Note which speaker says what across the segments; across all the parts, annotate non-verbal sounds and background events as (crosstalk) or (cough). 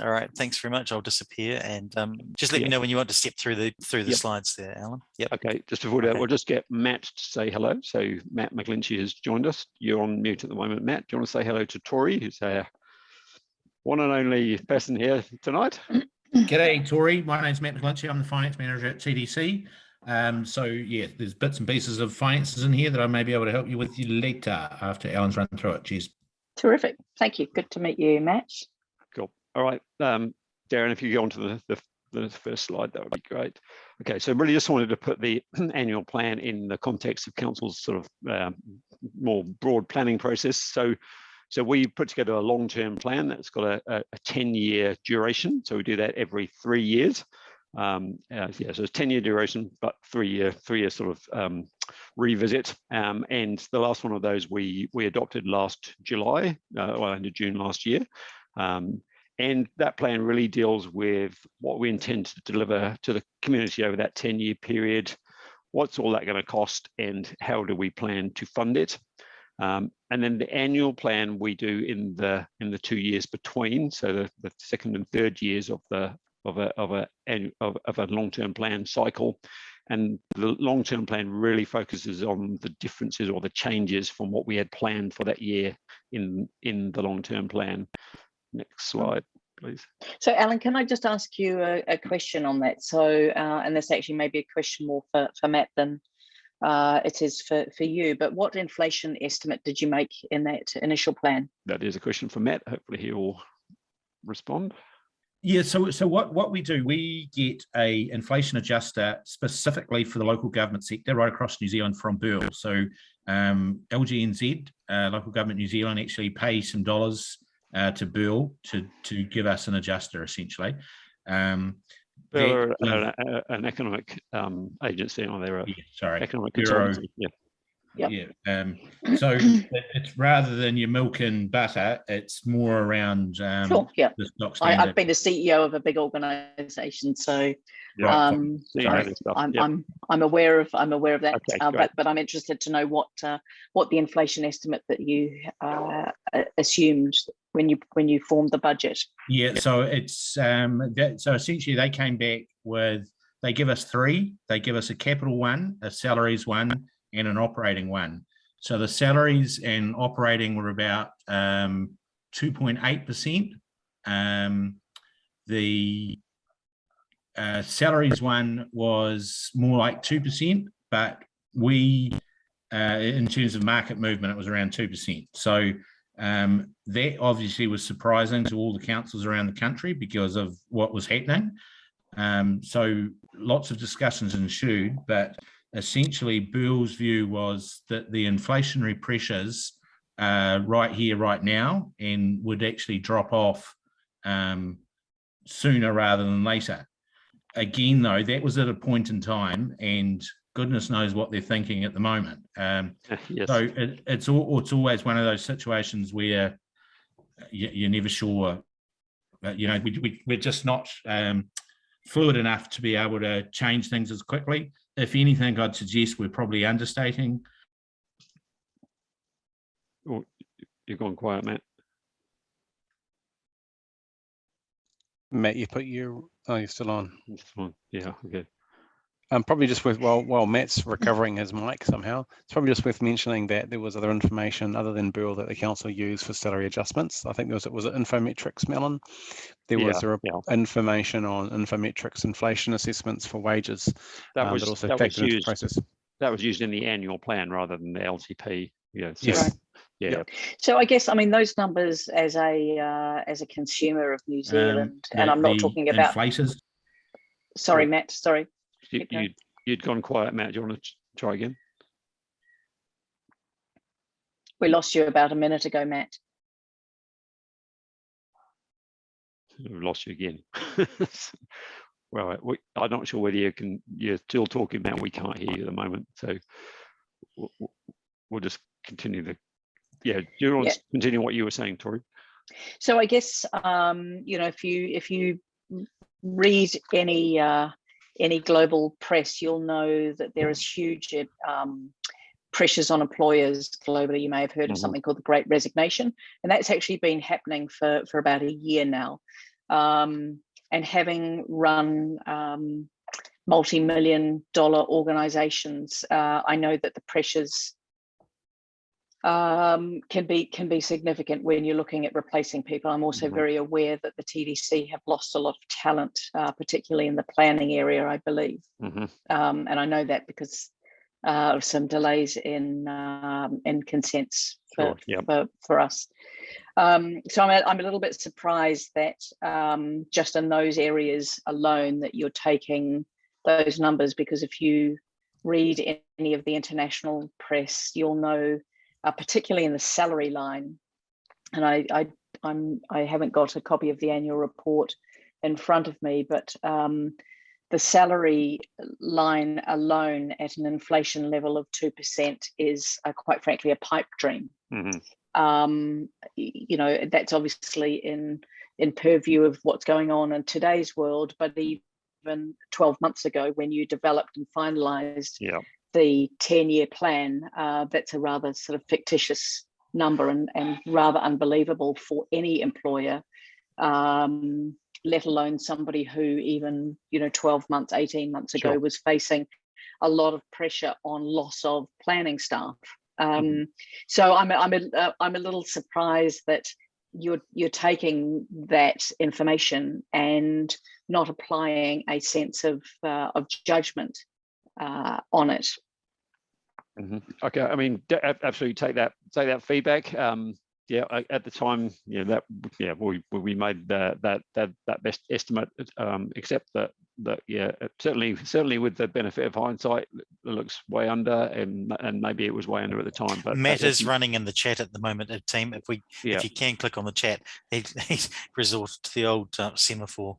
Speaker 1: All right, thanks very much. I'll disappear and um, just let
Speaker 2: Yeah.
Speaker 1: me know when you want to step through the through the
Speaker 2: Yep.
Speaker 1: slides there, Alan. Yep.
Speaker 2: Okay, just before that,
Speaker 1: Okay.
Speaker 2: we'll just get Matt to say hello. So Matt McGlinchey has joined us. You're on mute at the moment, Matt. Do you want to say hello to Tori, who's our one and only person here tonight?
Speaker 3: G'day, Tori. My name's Matt McGlinchey. I'm the finance manager at TDC. Um, so yeah, there's bits and pieces of finances in here that I may be able to help you with you later after Alan's run through it. Cheers.
Speaker 4: Terrific. Thank you. Good to meet you, Matt.
Speaker 2: All right, um, Darren, if you go on to the, the, the first slide, that would be great. Okay, so really just wanted to put the (clears throat) annual plan in the context of council's sort of um, more broad planning process. So, so we put together a long-term plan that's got a, a, a 10-year duration. So we do that every three years. Um, uh, yeah, so it's 10-year duration, but three-year, three-year sort of um, revisit. Um, and the last one of those we we adopted last July, uh, well, end of June last year. Um, and that plan really deals with what we intend to deliver to the community over that 10 year period. What's all that going to cost and how do we plan to fund it? Um, and then the annual plan we do in the in the two years between, so the, the second and third years of the of a of a of, of a long-term plan cycle. And the long-term plan really focuses on the differences or the changes from what we had planned for that year in in the long-term plan. Next slide, please.
Speaker 4: So Alan, can I just ask you a, a question on that? So, uh, and this actually may be a question more for, for Matt than uh, it is for, for you, but what inflation estimate did you make in that initial plan?
Speaker 2: That is a question for Matt. Hopefully he will respond.
Speaker 3: Yeah, so so what what we do, we get a inflation adjuster specifically for the local government sector right across New Zealand from BERL. So um, LGNZ, uh, local government New Zealand, actually pay some dollars uh, to BERL to to give us an adjuster essentially. Um,
Speaker 2: They're
Speaker 3: was-
Speaker 2: an, an economic um, agency, or they're a
Speaker 3: yeah, sorry,
Speaker 2: economic
Speaker 3: Bureau.
Speaker 2: Yeah.
Speaker 4: Yep.
Speaker 3: yeah. Um, so it's rather than your milk and butter, it's more around um,
Speaker 4: Sure, yeah.
Speaker 3: the stock
Speaker 4: I,
Speaker 3: standard.
Speaker 4: I've been a CEO of a big organization, so
Speaker 2: Yeah.
Speaker 4: um,
Speaker 2: So you know this stuff,
Speaker 4: I'm,
Speaker 2: yeah.
Speaker 4: I'm, I'm aware of, I'm aware of that,
Speaker 2: Okay,
Speaker 4: uh, but, but I'm interested to know what, uh, what the inflation estimate that you uh, assumed when you, when you formed the budget.
Speaker 3: Yeah, so it's um that so essentially they came back with they give us three, they give us a capital one, a salaries one, and an operating one. So the salaries and operating were about um 2.8%. Um the uh, salaries one was more like 2%, but we uh, in terms of market movement, it was around 2%. So um, that obviously was surprising to all the councils around the country because of what was happening. Um, so lots of discussions ensued, but essentially BERL's view was that the inflationary pressures uh, right here, right now, and would actually drop off um, sooner rather than later. Again, though, that was at a point in time, and goodness knows what they're thinking at the moment. Um, (laughs)
Speaker 2: Yes.
Speaker 3: so it, it's all, it's always one of those situations where you, you're never sure. Uh, you know, we, we we're just not um, fluid enough to be able to change things as quickly. If anything, I'd suggest we're probably understating.
Speaker 2: Oh, You've gone quiet, Matt.
Speaker 5: Matt, you put your, oh, you're still on.
Speaker 2: This one. Yeah, okay.
Speaker 5: Um, probably just worth, while, while Matt's recovering his mic somehow, it's probably just worth mentioning that there was other information other than BERL that the council used for salary adjustments. I think there was, it was it Infometrics, Melon? There was
Speaker 2: Yeah,
Speaker 5: a
Speaker 2: yeah.
Speaker 5: information on Infometrics inflation assessments for wages.
Speaker 2: That
Speaker 5: um,
Speaker 2: was,
Speaker 5: also
Speaker 2: that was
Speaker 5: factored into
Speaker 2: used,
Speaker 5: process.
Speaker 2: that was used in the annual plan rather than the LTP. Yeah. so-
Speaker 5: Yes.
Speaker 4: Right.
Speaker 2: Yeah,
Speaker 4: So I guess, I mean, those numbers as a, uh, as a consumer of New Zealand, and
Speaker 3: Um, the-
Speaker 4: I'm not talking about,
Speaker 3: inflators.
Speaker 4: sorry, Matt, sorry.
Speaker 2: You, you, you'd gone quiet, Matt. Do you want to try again?
Speaker 4: We lost you about a minute ago, Matt.
Speaker 2: We've lost you again. (laughs) Well, we, I'm not sure whether you can, you're still talking, Matt. We can't hear you at the moment. So we'll, we'll- we'll just continue the, yeah, do you want
Speaker 4: Yeah.
Speaker 2: to continue what you were saying, Tori?
Speaker 4: So I guess, um, you know, if you, if you read any, uh, any global press, you'll know that there is huge, um, pressures on employers globally. You may have heard of
Speaker 2: Mhm.
Speaker 4: something called the Great Resignation, and that's actually been happening for, for about a year now. Um, and having run um, multi-million dollar organizations, uh, I know that the pressures um, can be can be significant when you're looking at replacing people. I'm also
Speaker 2: Mhm.
Speaker 4: very aware that the TDC have lost a lot of talent, uh, particularly in the planning area, I believe.
Speaker 2: Mhm.
Speaker 4: Um, and I know that because uh, of some delays in um, in consents for,
Speaker 2: Sure, yep.
Speaker 4: for, for us. Um, so I'm a, I'm a little bit surprised that um, just in those areas alone that you're taking those numbers because if you read any of the international press, you'll know, uh, particularly in the salary line, and I, I I'm I haven't got a copy of the annual report in front of me, but um, the salary line alone at an inflation level of 2% is uh, quite frankly a pipe dream.
Speaker 2: Mhm.
Speaker 4: Um, you know, that's obviously in, in purview of what's going on in today's world, but even 12 months ago when you developed and finalized
Speaker 2: Yeah.
Speaker 4: The 10 year plan, uh, that's a rather sort of fictitious number and, and rather unbelievable for any employer, um, let alone somebody who even, you know, 12 months, 18 months ago
Speaker 2: Sure.
Speaker 4: was facing a lot of pressure on loss of planning staff. Um, So I'm, a- I'm, a, uh, I'm a little surprised that you're, you're taking that information and not applying a sense of, uh, of judgment uh, on it.
Speaker 2: Mhm. Okay, I mean, de- absolutely take that, take that feedback. Um, yeah, I- at the time, you know, that, yeah, we, we- we made that, that, that, that best estimate, um, except that, that, yeah, certainly, certainly with the benefit of hindsight, it looks way under and, and maybe it was way under at the time, but.
Speaker 1: Matt is running in the chat at the moment, uh, team. If we,
Speaker 2: Yeah,
Speaker 1: if you can click on the chat, he, (laughs) he's resorted to the old uh, semaphore.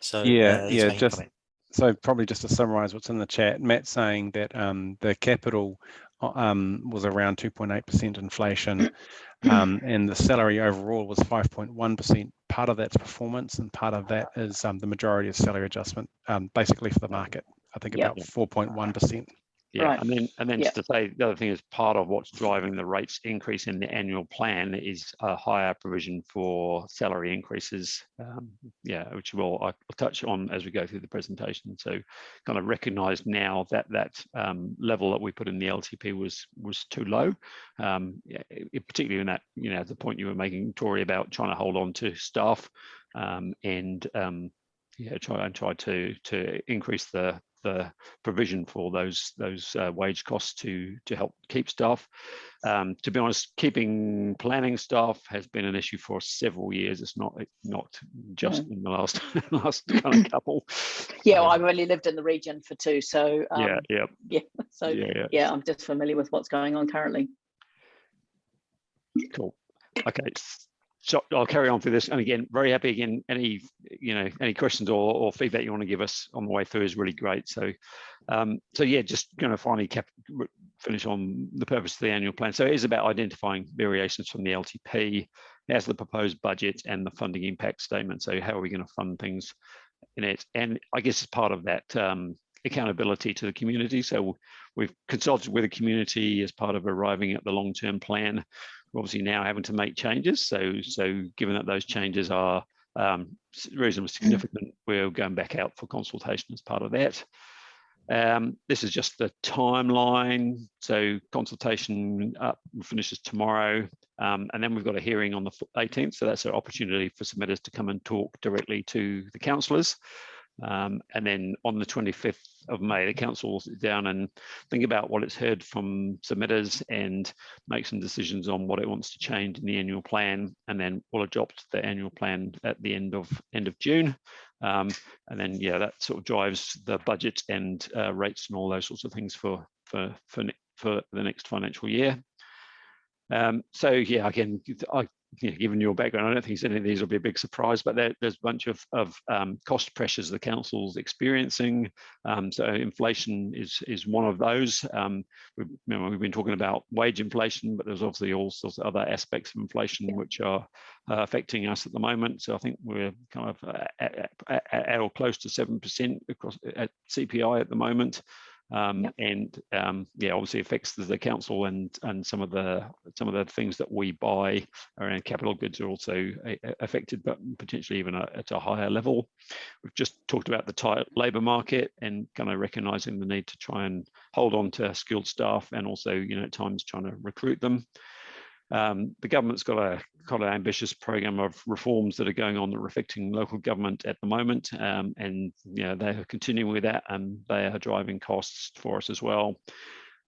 Speaker 1: So
Speaker 5: Yeah,
Speaker 1: uh,
Speaker 5: yeah, just-
Speaker 1: comment.
Speaker 5: So probably just to summarize what's in the chat, Matt saying that um, the capital uh, um, was around 2.8% inflation (coughs) um, and the salary overall was 5.1%. Part of that's performance and part of that is um, the majority of salary adjustment, um, basically for the market. I think
Speaker 4: Yep.
Speaker 5: about 4.1%.
Speaker 2: yeah,
Speaker 4: Right.
Speaker 2: and then, and then
Speaker 4: Yeah.
Speaker 2: just to say, the other thing is part of what's driving the rates increase in the annual plan is a higher provision for salary increases. Um, yeah, which we'll, I'll touch on as we go through the presentation. So kind of recognize now that that um, level that we put in the LTP was was too low. Um, it- particularly in that, you know, the point you were making, Tori, about trying to hold on to staff um, and um, yeah, try and try to to increase the the provision for those those uh, wage costs to to help keep staff. Um, to be honest, keeping planning staff has been an issue for several years. It's not it's not just in the last (laughs) last (laughs) kind of couple.
Speaker 4: Yeah,
Speaker 2: Um,
Speaker 4: well, I've only lived in the region for two, so um,
Speaker 2: yeah, yeah, (laughs)
Speaker 4: yeah, so
Speaker 2: yeah, yeah.
Speaker 4: yeah, I'm just familiar with what's going on currently.
Speaker 2: Cool. Okay. So I'll carry on through this. And again, very happy again, any, you know, any questions or, or feedback you want to give us on the way through is really great. So, um, so yeah, just going to finally cap, finish on the purpose of the annual plan. So it is about identifying variations from the LTP as the proposed budget and the funding impact statement. So how are we going to fund things in it? And I guess as part of that, um, accountability to the community. So we've consulted with the community as part of arriving at the long-term plan we're obviously now having to make changes. So, so given that those changes are um, reasonably significant, we're going back out for consultation as part of that. Um, this is just the timeline. So consultation up finishes tomorrow, um, and then we've got a hearing on the 18th. So that's an opportunity for submitters to come and talk directly to the councillors. Um, and then on the 25th of May, the council will sit down and think about what it's heard from submitters and make some decisions on what it wants to change in the annual plan, and then we'll adopt the annual plan at the end of end of June. Um, and then, yeah, that sort of drives the budget and uh, rates and all those sorts of things for for for for the next financial year. Um, so yeah, again, I, know, given your background, I don't think any of these will be a big surprise, but there, there's a bunch of, of um, cost pressures the council's experiencing. Um, so inflation is is one of those. Um, we've, you know, we've been talking about wage inflation, but there's obviously all sorts of other aspects of inflation which are uh, affecting us at the moment. So I think we're kind of uh, at, at, at or close to seven percent across at CPI at the moment. Um,
Speaker 4: Yep.
Speaker 2: and um, yeah, obviously affects the, council and and some of the some of the things that we buy around capital goods are also a- a- affected, but potentially even a- at a higher level. We've just talked about the tight labour market and kind of recognising the need to try and hold on to skilled staff and also, you know, at times trying to recruit them. Um, the government's got a quite an ambitious program of reforms that are going on that are affecting local government at the moment, um, and you know they are continuing with that, and they are driving costs for us as well.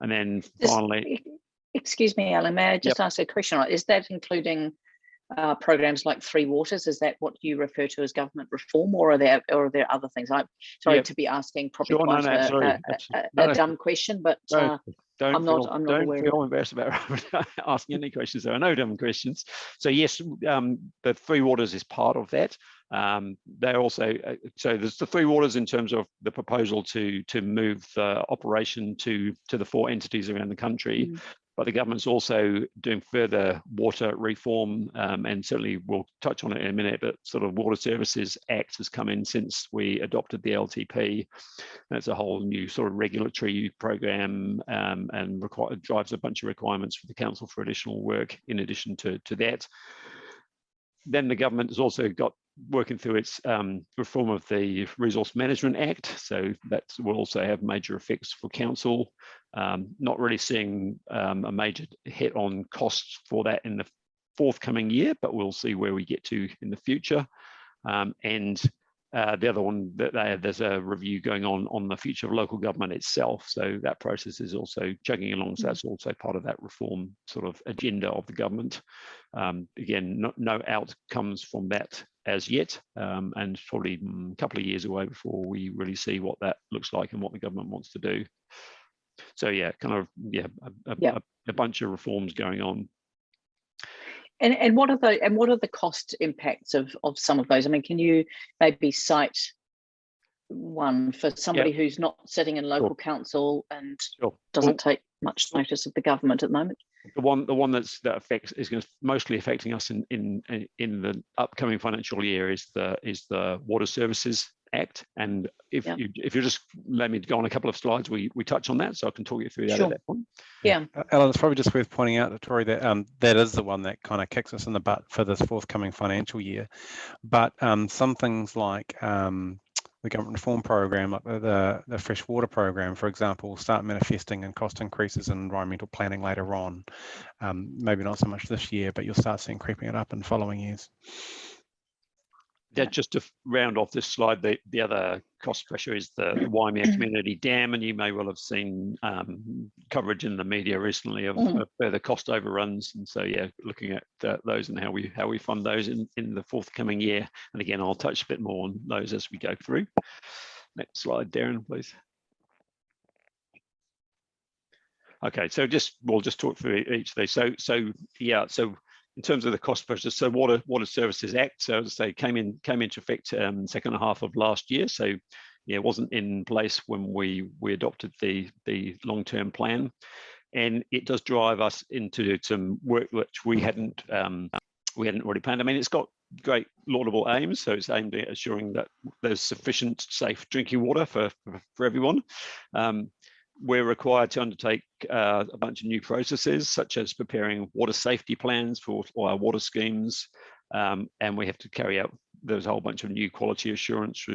Speaker 2: And then finally,
Speaker 4: Excuse me, Alan, may I just ask a question? Is that including uh, programs like Three Waters? Is that what you refer to as government reform or are there, or are there other things? I'm sorry
Speaker 2: Yep.
Speaker 4: to be asking probably
Speaker 2: Sure, no, no,
Speaker 4: a- a- a- a
Speaker 2: no.
Speaker 4: dumb question, but uh,
Speaker 2: don't,
Speaker 4: I'm not-
Speaker 2: feel,
Speaker 4: I'm not
Speaker 2: don't feel embarrassed about (laughs) asking any questions. There are no dumb questions. So yes, um, the Three Waters is part of that. Um, they're also uh, so there's the Three Waters in terms of the proposal to to move the operation to to the four entities around the country.
Speaker 4: Mm.
Speaker 2: But the government's also doing further water reform, um, and certainly we'll touch on it in a minute. But sort of Water Services Act has come in since we adopted the LTP. That's a whole new sort of regulatory program um, and drives a bunch of requirements for the council for additional work in addition to, to that. Then the government has also got working through its um, reform of the Resource Management Act. So that will also have major effects for council. Um, not really seeing um, a major hit on costs for that in the forthcoming year, but we'll see where we get to in the future. Um, and uh, the other one that they, there's a review going on on the future of local government itself. So that process is also chugging along. So that's also part of that reform sort of agenda of the government. Um, again, no, no outcomes from that as yet, um, and probably mm, a couple of years away before we really see what that looks like and what the government wants to do. So yeah, kind of yeah, a, a,
Speaker 4: Yeah.
Speaker 2: a, a bunch of reforms going on.
Speaker 4: And and what are the and what are the cost impacts of of some of those? I mean, can you maybe cite one for somebody who's not sitting in local council and
Speaker 2: Sure.
Speaker 4: doesn't take much notice of the government at the moment?
Speaker 2: the one the one that's that affects is going to mostly affecting us in in in- in the upcoming financial year is the is the water services act and if
Speaker 4: Yeah.
Speaker 2: you if you just let me go on a couple of slides we we touch on that so i can talk you through that
Speaker 4: Sure.
Speaker 2: at that point
Speaker 4: Yeah,
Speaker 5: Uh, Alan, it's probably just worth pointing out, Tori, that um, that is the one that kind of kicks us in the butt for this forthcoming financial year. But um, some things like um, the government reform program, like the, the, the fresh water program, for example, will start manifesting in cost increases in environmental planning later on. Um, maybe not so much this year, but you'll start seeing creeping it up in following years.
Speaker 2: Yeah. Just to round off this slide the the other cost pressure is the Waimea community dam and you may well have seen um, coverage in the media recently of,
Speaker 4: Mhm.
Speaker 2: of further cost overruns. And so yeah looking at uh, those and how we how we fund those in in the forthcoming year. And again i'll touch a bit more on those as we go through. Next slide darren please. Okay so just we'll just talk through each of these. So so yeah so in terms of the cost pressure, so Water Water Services Act, so as I say, came in came into effect um, second half of last year. So yeah, it wasn't in place when we we adopted the the long term plan, and it does drive us into some work which we hadn't um, we hadn't already planned. I mean, it's got great laudable aims, so it's aimed at assuring that there's sufficient safe drinking water for for, for everyone. Um, we're required to undertake uh, a bunch of new processes, such as preparing water safety plans for our water schemes, um, and we have to carry out. There's a whole bunch of new quality assurance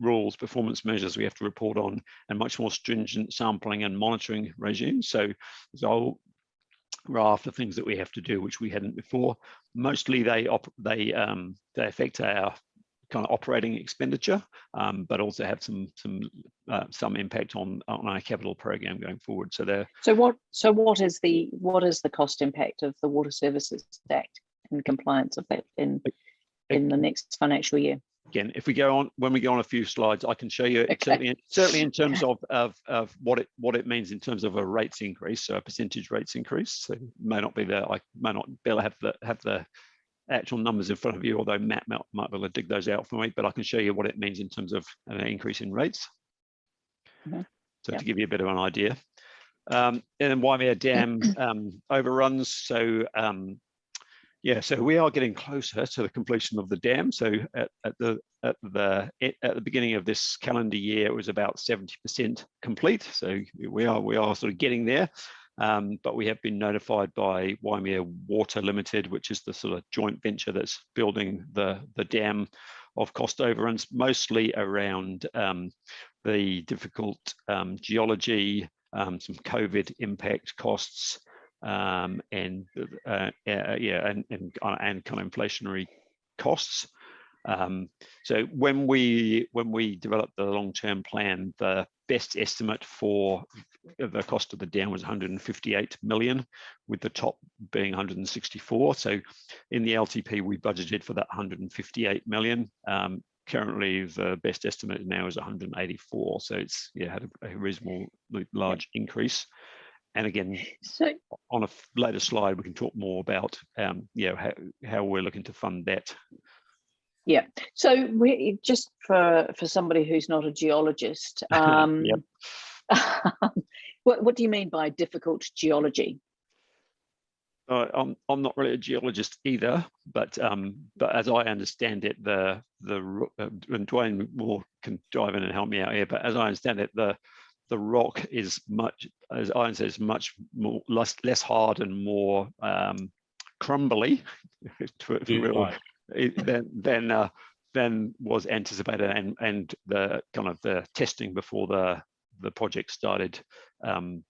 Speaker 2: rules, performance measures we have to report on, and much more stringent sampling and monitoring regimes. So there's a whole raft of things that we have to do, which we hadn't before. Mostly they they um, they affect our kind of operating expenditure, um, but also have some some uh, some impact on on our capital program going forward. So they're
Speaker 4: so what so what is the what is the cost impact of the Water Services Act and compliance of that in in the next financial year?
Speaker 2: again, if we go on when we go on a few slides, I can show you
Speaker 4: Okay.
Speaker 2: certainly in- certainly in terms of of of what it what it means in terms of a rates increase, so a percentage rates increase. So it may not be there. I may not be able to have the have the actual numbers in front of you, although Matt might, might be able to dig those out for me, but I can show you what it means in terms of an increase in rates.
Speaker 4: Mhm.
Speaker 2: So
Speaker 4: Yeah.
Speaker 2: to give you a bit of an idea. Um, and then Waimea (clears throat) Dam um, overruns. So um, Yeah, so we are getting closer to the completion of the dam. So at, at the at the at the beginning of this calendar year, it was about 70% complete. So we are we are sort of getting there. Um, but we have been notified by Waimea Water Limited, which is the sort of joint venture that's building the the dam of cost overruns, mostly around um, the difficult um, geology, um, some COVID impact costs, um, and uh, uh, yeah, and, and uh, and kind of inflationary costs. Um, so when we when we developed the long-term plan, the best estimate for the cost of the dam was 158 million, with the top being 164. So in the LTP, we budgeted for that 158 million. Um, currently, the best estimate now is 184. So it's yeah had a, a reasonable large increase. And again,
Speaker 4: So
Speaker 2: on a later slide, we can talk more about um, you know how, how we're looking to fund that.
Speaker 4: Yeah. So we just for for somebody who's not a geologist, (laughs) um,
Speaker 2: Yep. (laughs)
Speaker 4: what what do you mean by difficult geology?
Speaker 2: Uh, I'm I'm not really a geologist either, but um, but as I understand it, the the uh, and Dwayne more can dive in and help me out here. But as I understand it, the the rock is much, as Ian says, much more less less hard and more um, crumbly to, to real-
Speaker 3: Right.
Speaker 2: it- than than uh, than was anticipated, and and the kind of the testing before the the project started um,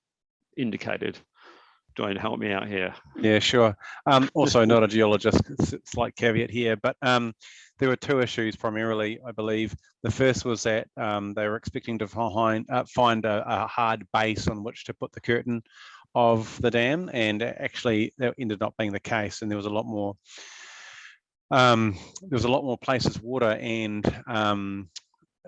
Speaker 2: indicated. Dwayne, help me out here.
Speaker 5: Yeah, sure. Um, also not a geologist, slight caveat here, but um, there were two issues primarily, I believe. The first was that um, they were expecting to find, uh, find a, a hard base on which to put the curtain of the dam, and actually that ended up being the case, and there was a lot more um, there was a lot more places water and um,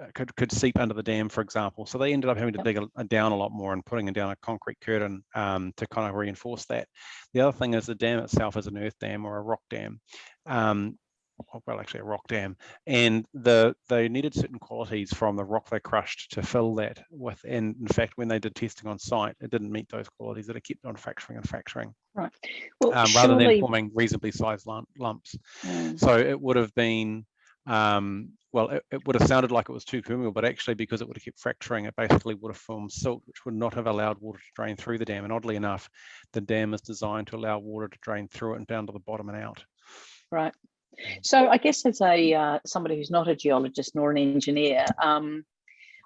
Speaker 5: uh, could could seep under the dam, for example. So they ended up having to dig a, a down a lot more and putting down a concrete curtain um, to kind of reinforce that. The other thing is the dam itself is an earth dam or a rock dam. Um, well, actually a rock dam, and the they needed certain qualities from the rock they crushed to fill that with. And in fact, when they did testing on site, it didn't meet those qualities. That it kept on fracturing and fracturing, right
Speaker 4: Well,
Speaker 5: um, rather than forming reasonably sized lump, lumps.
Speaker 4: Mm,
Speaker 5: So it would have been, um, well, it, it would have sounded like it was too permeable, but actually because it would have kept fracturing, it basically would have formed silt, which would not have allowed water to drain through the dam. And oddly enough, the dam is designed to allow water to drain through it and down to the bottom and out.
Speaker 4: right. So I guess as a uh, somebody who's not a geologist nor an engineer, um,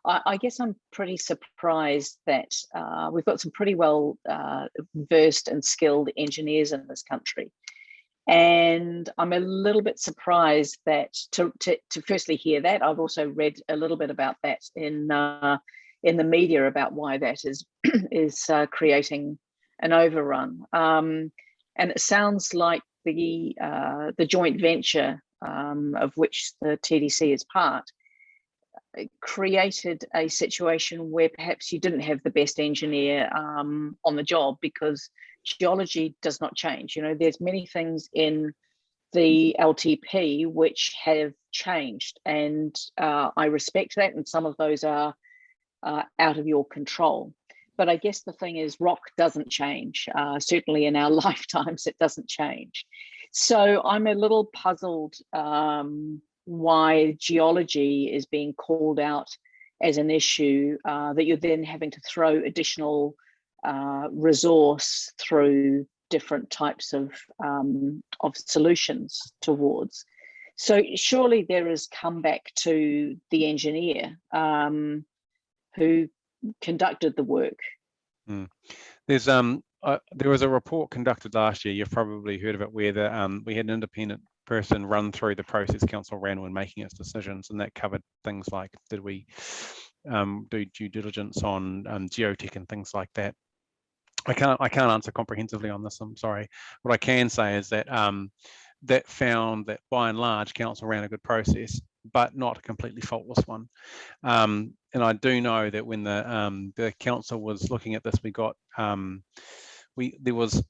Speaker 4: I, I guess I'm pretty surprised that uh, we've got some pretty well uh, versed and skilled engineers in this country. And I'm a little bit surprised that to, to, to firstly hear that. I've also read a little bit about that in uh, in the media about why that is (clears throat) is uh, creating an overrun. Um, and it sounds like the uh, the joint venture um, of which the TDC is part uh, created a situation where perhaps you didn't have the best engineer um, on the job because geology does not change. You know, there's many things in the LTP which have changed, and uh, I respect that, and some of those are uh, out of your control. But I guess the thing is, rock doesn't change. Uh, certainly in our (laughs) lifetimes, it doesn't change. So I'm a little puzzled um, why geology is being called out as an issue uh, that you're then having to throw additional uh, resource through different types of um, of solutions towards. So surely there is comeback to the engineer um, who conducted the work.
Speaker 5: There's um uh, there was a report conducted last year. You've probably heard of it, where the um we had an independent person run through the process council ran when making its decisions, and that covered things like did we um do due diligence on um, geotech and things like that. I can't I can't answer comprehensively on this. I'm sorry. What I can say is that um that found that by and large council ran a good process, but not a completely faultless one. Um, and I do know that when the um, the council was looking at this, we got um, we there was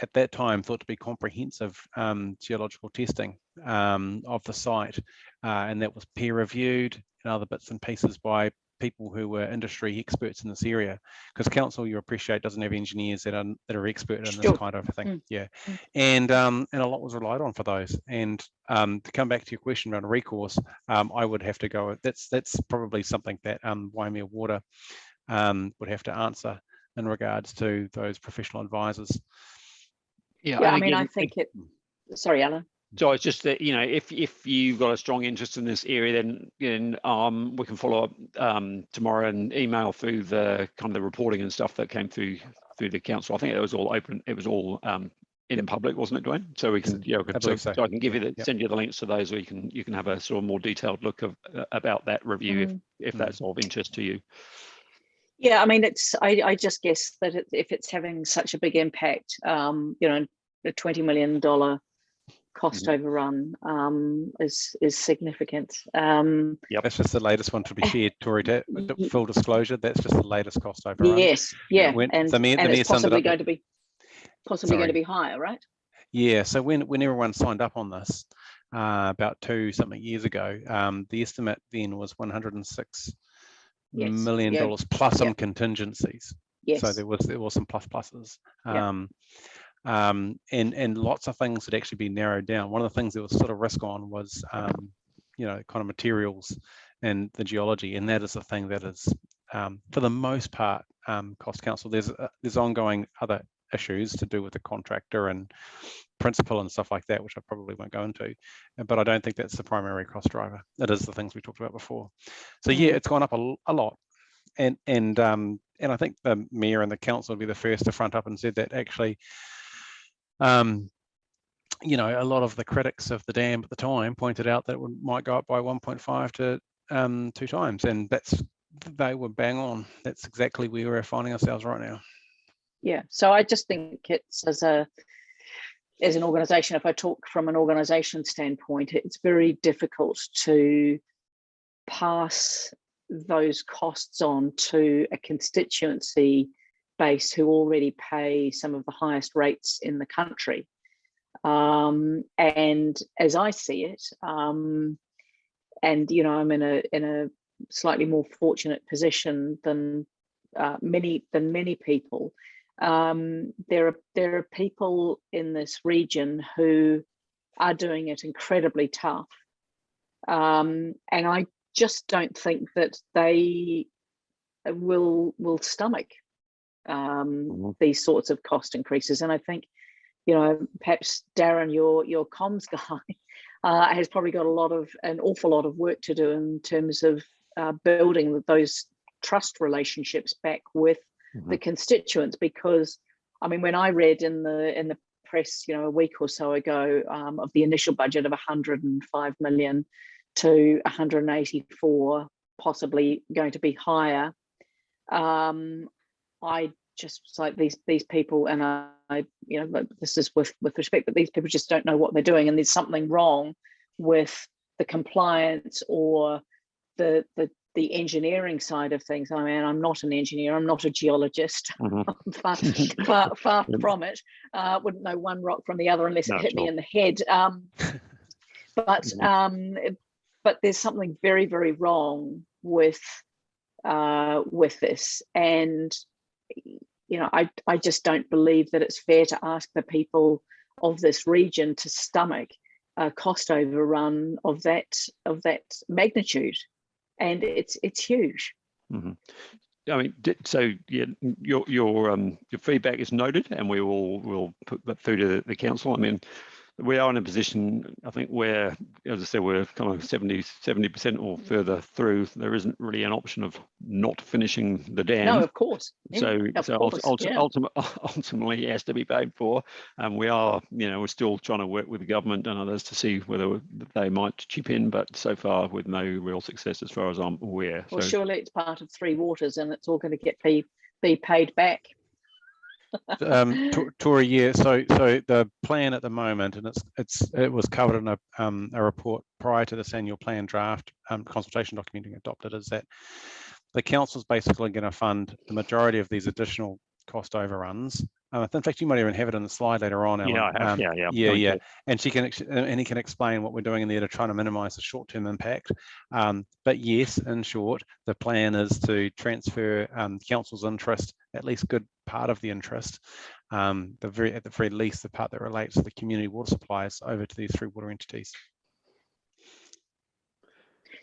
Speaker 5: at that time thought to be comprehensive um, geological testing um, of the site, uh, and that was peer reviewed and other bits and pieces by people who were industry experts in this area because council you appreciate doesn't have engineers that are that are expert in this
Speaker 4: Sure.
Speaker 5: kind of thing
Speaker 4: Mm.
Speaker 5: yeah
Speaker 4: Mm.
Speaker 5: and um and a lot was relied on for those and um to come back to your question around recourse um i would have to go that's that's probably something that um Waimea water um would have to answer in regards to those professional advisors
Speaker 4: Yeah, I
Speaker 2: and
Speaker 4: mean, I
Speaker 2: again,
Speaker 4: think it, sorry, Alan.
Speaker 2: So it's just that, you know, if, if you've got a strong interest in this area, then, then um, we can follow up um, tomorrow and email through the kind of the reporting and stuff that came through, through the council. I think it was all open, it was all um, in public, wasn't it, Dwayne? So we can, yeah, we
Speaker 5: I
Speaker 2: can- so
Speaker 5: so.
Speaker 2: so I can give you the,
Speaker 5: Yep.
Speaker 2: send you the links to those, or you can, you can have a sort of more detailed look of, uh, about that review if,
Speaker 4: Mm.
Speaker 2: if
Speaker 5: Mm.
Speaker 2: that's of interest to you.
Speaker 4: Yeah, I mean, it's, I, I just guess that it- if it's having such a big impact, um, you know, a twenty million dollar cost overrun, um, is, is significant. Um,
Speaker 5: that's just the latest one to be shared Tori to (laughs)
Speaker 4: Ye-
Speaker 5: full disclosure that's just the latest cost overrun
Speaker 4: yes, yeah,
Speaker 5: when-
Speaker 4: and,
Speaker 5: the mayor- the
Speaker 4: and
Speaker 5: mayor
Speaker 4: it's possibly
Speaker 5: up-
Speaker 4: going to be, possibly going to be higher, right?
Speaker 5: Yeah, so when when everyone signed up on this uh, about two something years ago, um, the estimate then was 106
Speaker 4: Yes,
Speaker 5: million
Speaker 4: yeah,
Speaker 5: dollars plus some contingencies.
Speaker 4: Yes.
Speaker 5: So there was there was some plus pluses.
Speaker 4: Yeah.
Speaker 5: Um, um, and and lots of things had actually been narrowed down. One of the things that was sort of risk on was um, you know kind of materials and the geology, and that is the thing that is um, for the most part um, cost council. There's uh, there's ongoing other issues to do with the contractor and principal and stuff like that, which I probably won't go into. But I don't think that's the primary cost driver. It is the things we talked about before. So yeah,
Speaker 4: Mhm.
Speaker 5: it's gone up a lot, and and um, and I think the mayor and the council will be the first to front up and said that actually. Um, you know, a lot of the critics of the dam at the time pointed out that it would, might go up by 1.5 to um, two times, and that's they were bang on. That's exactly where we're finding ourselves right now.
Speaker 4: Yeah, so I just think it's as a as an organization, if I talk from an organization standpoint, it's very difficult to pass those costs on to a constituency base who already pay some of the highest rates in the country. Um, and as I see it, um, and you know, I'm in a in a slightly more fortunate position than uh, many than many people um, there are there are people in this region who are doing it incredibly tough, um, and I just don't think that they will will stomach um,
Speaker 2: Mhm.
Speaker 4: these sorts of cost increases. And I think, you know, perhaps Darren, your your comms (laughs) guy, uh, has probably got a lot of an awful lot of work to do in terms of uh, building those trust relationships back with the constituents because I mean when I read in the in the press you know a week or so ago um, of the initial budget of 105 million to 184 possibly going to be higher um, I just like these these people and I, I you know this is with with respect but these people just don't know what they're doing and there's something wrong with the compliance or the the the engineering side of things. I mean, I'm not an engineer. I'm not a geologist. (laughs)
Speaker 2: Mhm.
Speaker 4: far, far, far (laughs) from it. Uh, wouldn't know one rock from the other unless
Speaker 2: No,
Speaker 4: it hit me in the head. Um, (laughs) but
Speaker 2: Mhm.
Speaker 4: um, but there's something very, very wrong with uh, with this, and you know, I I just don't believe that it's fair to ask the people of this region to stomach a cost overrun of that of that magnitude, and it's it's huge.
Speaker 2: Mhm. I mean, so yeah, your your um your feedback is noted, and we will will put that through to the council. I mean, we are in a position, I think, where, as I said, we're kind of 70 70% or mm. further through. There isn't really an option of not finishing the dam.
Speaker 4: No, of course. Yeah,
Speaker 2: So,
Speaker 4: of
Speaker 2: so
Speaker 4: course,
Speaker 2: ulti-
Speaker 4: yeah.
Speaker 2: ultimate, (laughs) ultimately, it has to be paid for. And we are, you know, we're still trying to work with the government and others to see whether they might chip in, but so far with no real success as far as I'm aware.
Speaker 4: Well,
Speaker 2: so,
Speaker 4: surely it's part of Three Waters and it's all going to get be, be paid back.
Speaker 5: Um, Tor- Tori, yeah. So, so the plan at the moment, and it's it's it was covered in a um, a report prior to this annual plan draft um, consultation document being adopted, is that the council's basically going to fund the majority of these additional cost overruns Uh, in fact, you might even have it on the slide later on.
Speaker 2: Yeah, I have,
Speaker 5: Um,
Speaker 2: yeah, yeah.
Speaker 5: yeah, yeah. and she can ex- uh, and he can explain what we're doing in there to try to minimize the short-term impact. Um, but yes, in short, the plan is to transfer um, council's interest, at least good part of the interest, um, the very at the very least the part that relates to the community water supplies over to these three water entities.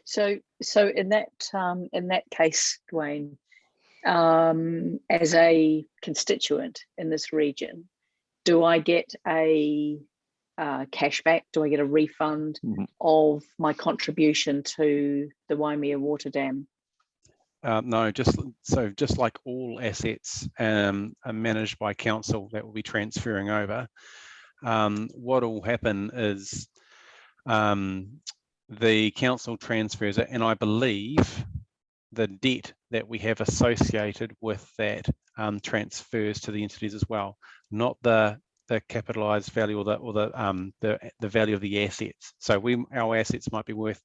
Speaker 4: So, so in that, um, in that case, Dwayne, um, as a constituent in this region, do I get a uh, cashback? Do I get a refund
Speaker 2: Mhm.
Speaker 4: of my contribution to the Waimea Water Dam?
Speaker 5: Uh, no, just so just like all assets um, are managed by council that will be transferring over. Um, what will happen is um, the council transfers it, and I believe the debt that we have associated with that um, transfers to the entities as well, not the the capitalized value or the or the um the the value of the assets. So we our assets might be worth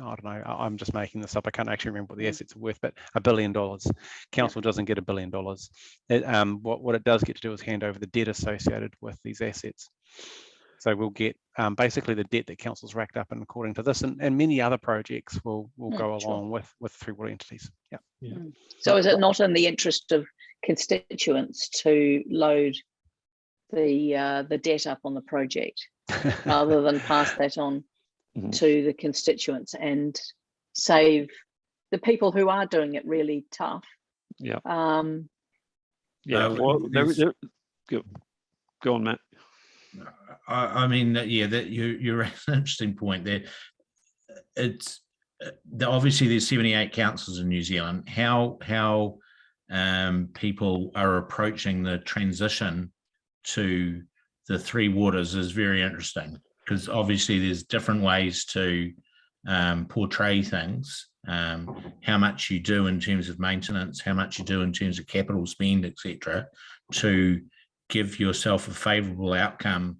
Speaker 5: I don't know, I'm just making this up. I can't actually remember what the
Speaker 4: Mm.
Speaker 5: assets are worth, but a billion dollars. Council doesn't get a billion dollars. It, um, what, what it does get to do is hand over the debt associated with these assets. So we'll get um, basically the debt that council's racked up and according to this and, and many other projects will will
Speaker 4: Mm,
Speaker 5: go
Speaker 4: sure.
Speaker 5: along with with three water entities. Yeah. yeah.
Speaker 4: So is it not in the interest of constituents to load the, uh, the debt up on the project (laughs) rather than pass that on
Speaker 2: Mhm.
Speaker 4: to the constituents and save the people who are doing it really tough?
Speaker 2: Yeah.
Speaker 4: Um,
Speaker 2: Yeah,
Speaker 3: Uh,
Speaker 2: well, there,
Speaker 3: there's-
Speaker 2: there, go, go on, Matt.
Speaker 3: I, I mean, yeah, that you, you raise (laughs) an interesting point there. It's, the, obviously there's 78 councils in New Zealand. How, how um, people are approaching the transition to the three waters is very interesting because obviously there's different ways to um, portray things. Um, how much you do in terms of maintenance, how much you do in terms of capital spend, etc., to give yourself a favourable outcome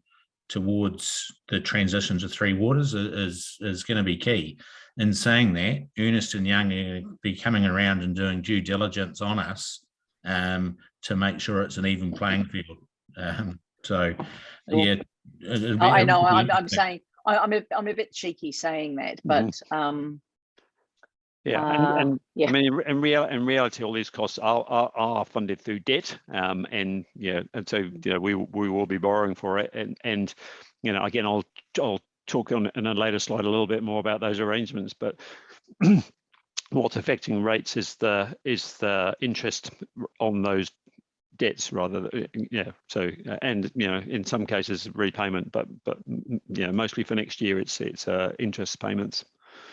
Speaker 3: towards the transition to three waters is is going to be key. In saying that, Ernst and Young are be coming around and doing due diligence on us um, to make sure it's an even playing field. Um, so, yeah, it-
Speaker 4: Oh, I know, I'm, I'm saying, I, I'm, a, I'm a bit cheeky saying that, but, um,
Speaker 2: Yeah,
Speaker 4: Uh,
Speaker 2: and, and
Speaker 4: yeah.
Speaker 2: I mean, in, in real, in reality, all these costs are, are, are funded through debt. Um, and, yeah, and so, you know, we, we will be borrowing for it. And, and, you know, again, I'll, I'll talk on in a later slide a little bit more about those arrangements, but (clears throat) what's affecting rates is the, is the interest on those debts rather than, yeah, so, uh, and, you know, in some cases repayment, but, but, mm, you know, mostly for next year, it's, it's, uh, interest payments.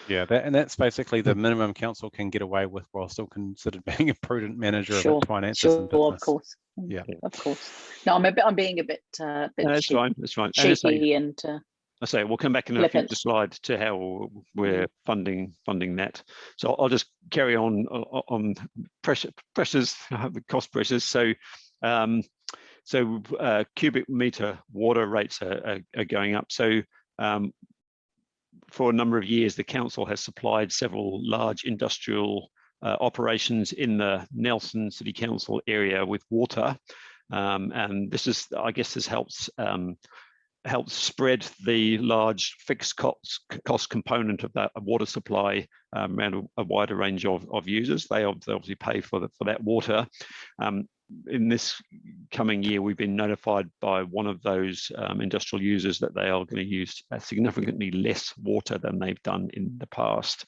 Speaker 5: Yeah, that, and that's basically the minimum council can get away with while still considered (laughs) being a prudent manager of
Speaker 4: Sure,
Speaker 5: its finances
Speaker 4: sure,
Speaker 5: and
Speaker 4: of course.
Speaker 5: Yeah.
Speaker 4: Of course. No, I'm a bit, I'm being a bit, uh, bit
Speaker 2: No, That's
Speaker 4: cheeky,
Speaker 2: fine, that's fine. And I say,
Speaker 4: and, uh,
Speaker 2: I say we'll come back in a
Speaker 4: Flippant.
Speaker 2: future slide to how we're funding funding that. So I'll just carry on o- o- on pressure pressures, the (laughs) cost pressures. So um, so uh, cubic meter water rates are, are, are going up. So um, for a number of years, the council has supplied several large industrial uh, operations in the Nelson City Council area with water. Um, and this is, I guess this helps um, helps spread the large fixed cost, cost component of that water supply um, around a, a wider range of, of users. They obviously pay for, the, for that water. Um, in this coming year, we've been notified by one of those um, industrial users that they are going to use uh, significantly less water than they've done in the past.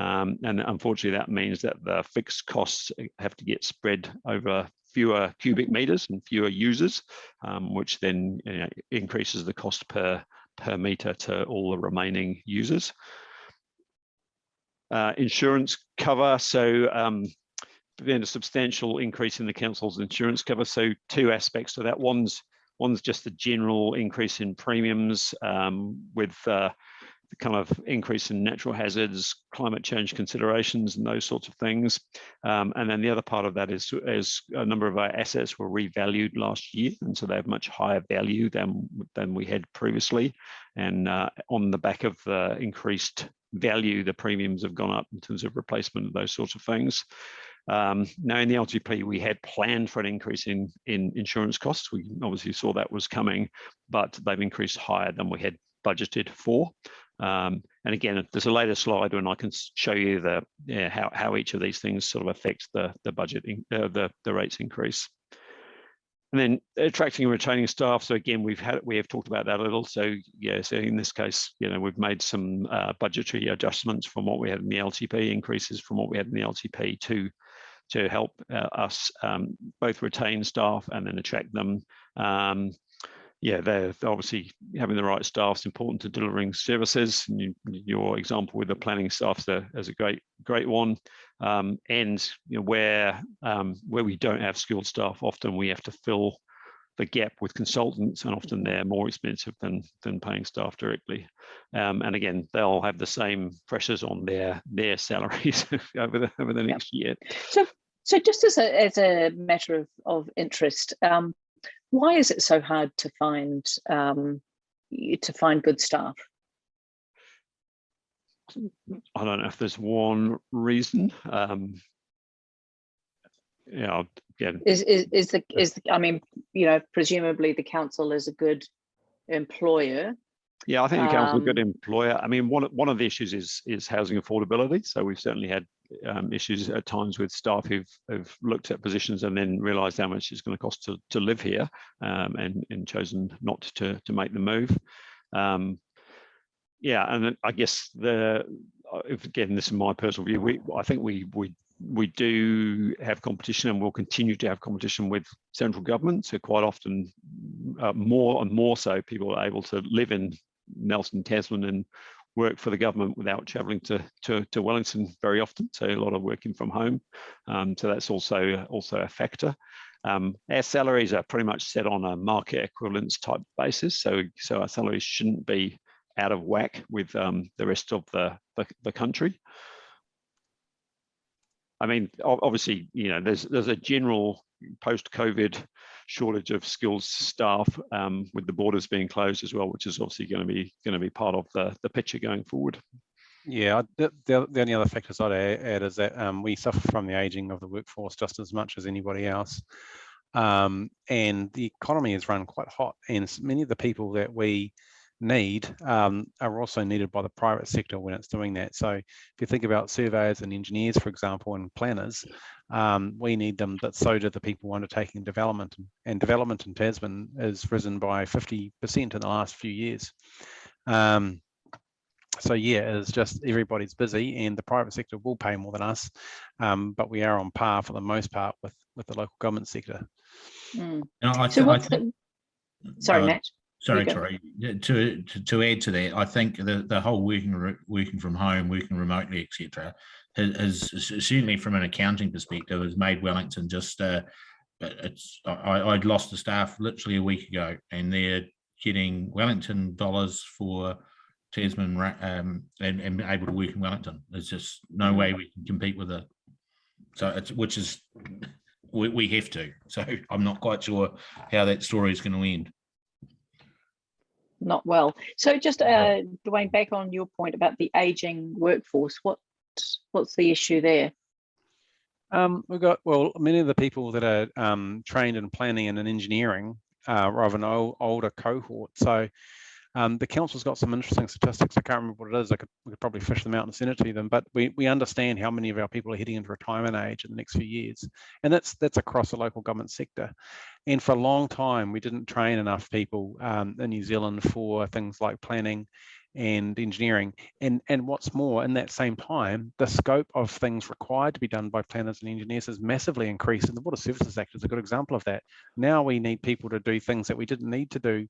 Speaker 2: Um, and unfortunately, that means that the fixed costs uh, have to get spread over fewer cubic meters and fewer users, um, which then you know, increases the cost per per meter to all the remaining users. Uh, insurance cover, so um, been a substantial increase in the council's insurance cover. So two aspects to that. One's one's just the general increase in premiums um, with uh, the kind of increase in natural hazards, climate change considerations, and those sorts of things. Um, and then the other part of that is, as a number of our assets were revalued last year, and so they have much higher value than than we had previously. And uh, on the back of the increased value, the premiums have gone up in terms of replacement of those sorts of things. Um, now in the LTP, we had planned for an increase in, in insurance costs. We obviously saw that was coming, but they've increased higher than we had budgeted for. Um, and again, there's a later slide when I can show you the yeah, how, how each of these things sort of affects the, the budget, uh, the, the rates increase. And then attracting and retaining staff. So again, we've had, we have talked about that a little. So yeah, so in this case, you know, we've made some uh, budgetary adjustments from what we had in the LTP, increases from what we had in the LTP to, to help uh, us um, both retain staff and then attract them. Um, yeah, they're obviously having the right staff is important to delivering services. And you, your example with the planning staff is a, is a great great one. Um, and you know, where um, where we don't have skilled staff, often we have to fill the gap with consultants, and often they're more expensive than than paying staff directly. Um, and again, they'll have the same pressures on their their (laughs) salaries over the over the next year.
Speaker 4: So, so just as a as a matter of of interest, um, why is it so hard to find um, to find good staff?
Speaker 2: I don't know if there's one reason. Um, yeah, again,
Speaker 4: Is is is the is the, I mean, you know, presumably the council is a good employer.
Speaker 2: Yeah, I think the council's a good
Speaker 4: Um,
Speaker 2: employer. I mean, one, of- one of the issues is, is housing affordability. So we've certainly had um, issues at times with staff who've, who've looked at positions and then realised how much it's going to cost to, to live here um, and, and chosen not to, to make the move. Um, yeah, and I guess the, if again, this is my personal view, we, I think we, we, we do have competition and we'll continue to have competition with central government. So quite often, uh, more and more so, people are able to live in Nelson, Tasman and work for the government without travelling to, to, to Wellington very often. So a lot of working from home. Um, so that's also, also a factor. Um, our salaries are pretty much set on a market equivalence type basis. So, so our salaries shouldn't be out of whack with um, the rest of the, the, the country. I mean, obviously, you know, there's there's a general post-COVID shortage of skills staff um, with the borders being closed as well, which is obviously going to be going to be part of the the picture going forward.
Speaker 5: Yeah, the, the, only other factors I'd add is that um, we suffer from the aging of the workforce just as much as anybody else. Um, and the economy is run quite hot and many of the people that we need um, are also needed by the private sector when it's doing that. So if you think about surveyors and engineers, for example, and planners, um, we need them, but so do the people undertaking development. And- And development in Tasman has risen by 50% in the last few years. Um, so yeah, it's just everybody's busy and the private sector will pay more than us, um, but we are on par for the most part with, with the local government sector.
Speaker 4: Mm.
Speaker 3: And I,
Speaker 4: So
Speaker 3: I
Speaker 4: what's
Speaker 3: think-
Speaker 4: the, sorry,
Speaker 3: uh,
Speaker 4: Matt.
Speaker 3: Sorry. Tori. To, to to add to that, I think the the whole working working from home, working remotely, etc., has, has certainly from an accounting perspective has made Wellington just. Uh, it's I, I'd lost the staff literally a week ago, and they're getting Wellington dollars for Tasman um, and, and able to work in Wellington. There's just no way we can compete with it. So it's which is we, we have to. So I'm not quite sure how that story is going to end.
Speaker 4: Not well. So just uh, Dwayne, back on your point about the aging workforce. What what's the issue there?
Speaker 5: Um, we've got, well, many of the people that are um, trained in planning and in engineering are of an old, older cohort. So um, the council's got some interesting statistics. I can't remember what it is. I could, we could probably fish them out and send it to them, but we, we understand how many of our people are heading into retirement age in the next few years. And that's, that's across the local government sector. And for a long time, we didn't train enough people um, in New Zealand for things like planning and engineering. And, and what's more, in that same time, the scope of things required to be done by planners and engineers has massively increased. And the Water Services Act is a good example of that. Now we need people to do things that we didn't need to do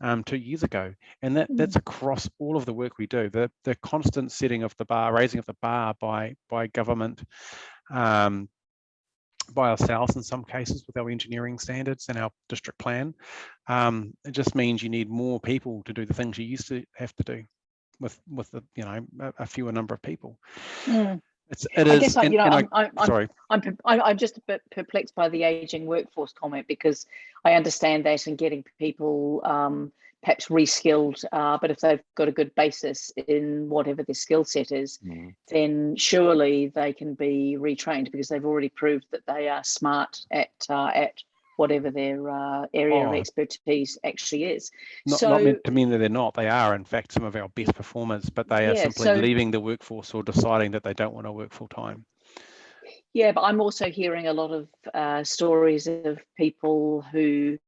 Speaker 5: um, two years ago. And that,
Speaker 4: Mm.
Speaker 5: that's across all of the work we do. The, the constant setting of the bar, raising of the bar by, by government, um, by ourselves in some cases with our engineering standards and our district plan. Um, it just means you need more people to do the things you used to have to do with with the you know a, a fewer number of people.
Speaker 4: Mm.
Speaker 5: It's it
Speaker 4: I
Speaker 5: is.
Speaker 4: guess I,
Speaker 5: and-
Speaker 4: you know
Speaker 5: and
Speaker 4: I'm, I'm, I'm
Speaker 5: sorry.
Speaker 4: I'm, per- I- I'm just a bit perplexed by the aging workforce comment because I understand that and getting people um, perhaps reskilled, uh, but if they've got a good basis in whatever their skill set is,
Speaker 2: Mm.
Speaker 4: then surely they can be retrained because they've already proved that they are smart at uh, at whatever their uh, area of
Speaker 5: Oh.
Speaker 4: expertise actually is.
Speaker 5: Not,
Speaker 4: so
Speaker 5: not meant to mean that they're not. They are, in fact, some of our best performers, but they are
Speaker 4: Yeah,
Speaker 5: simply
Speaker 4: so-
Speaker 5: leaving the workforce or deciding that they don't want to work full time.
Speaker 4: Yeah, but I'm also hearing a lot of uh, stories of people who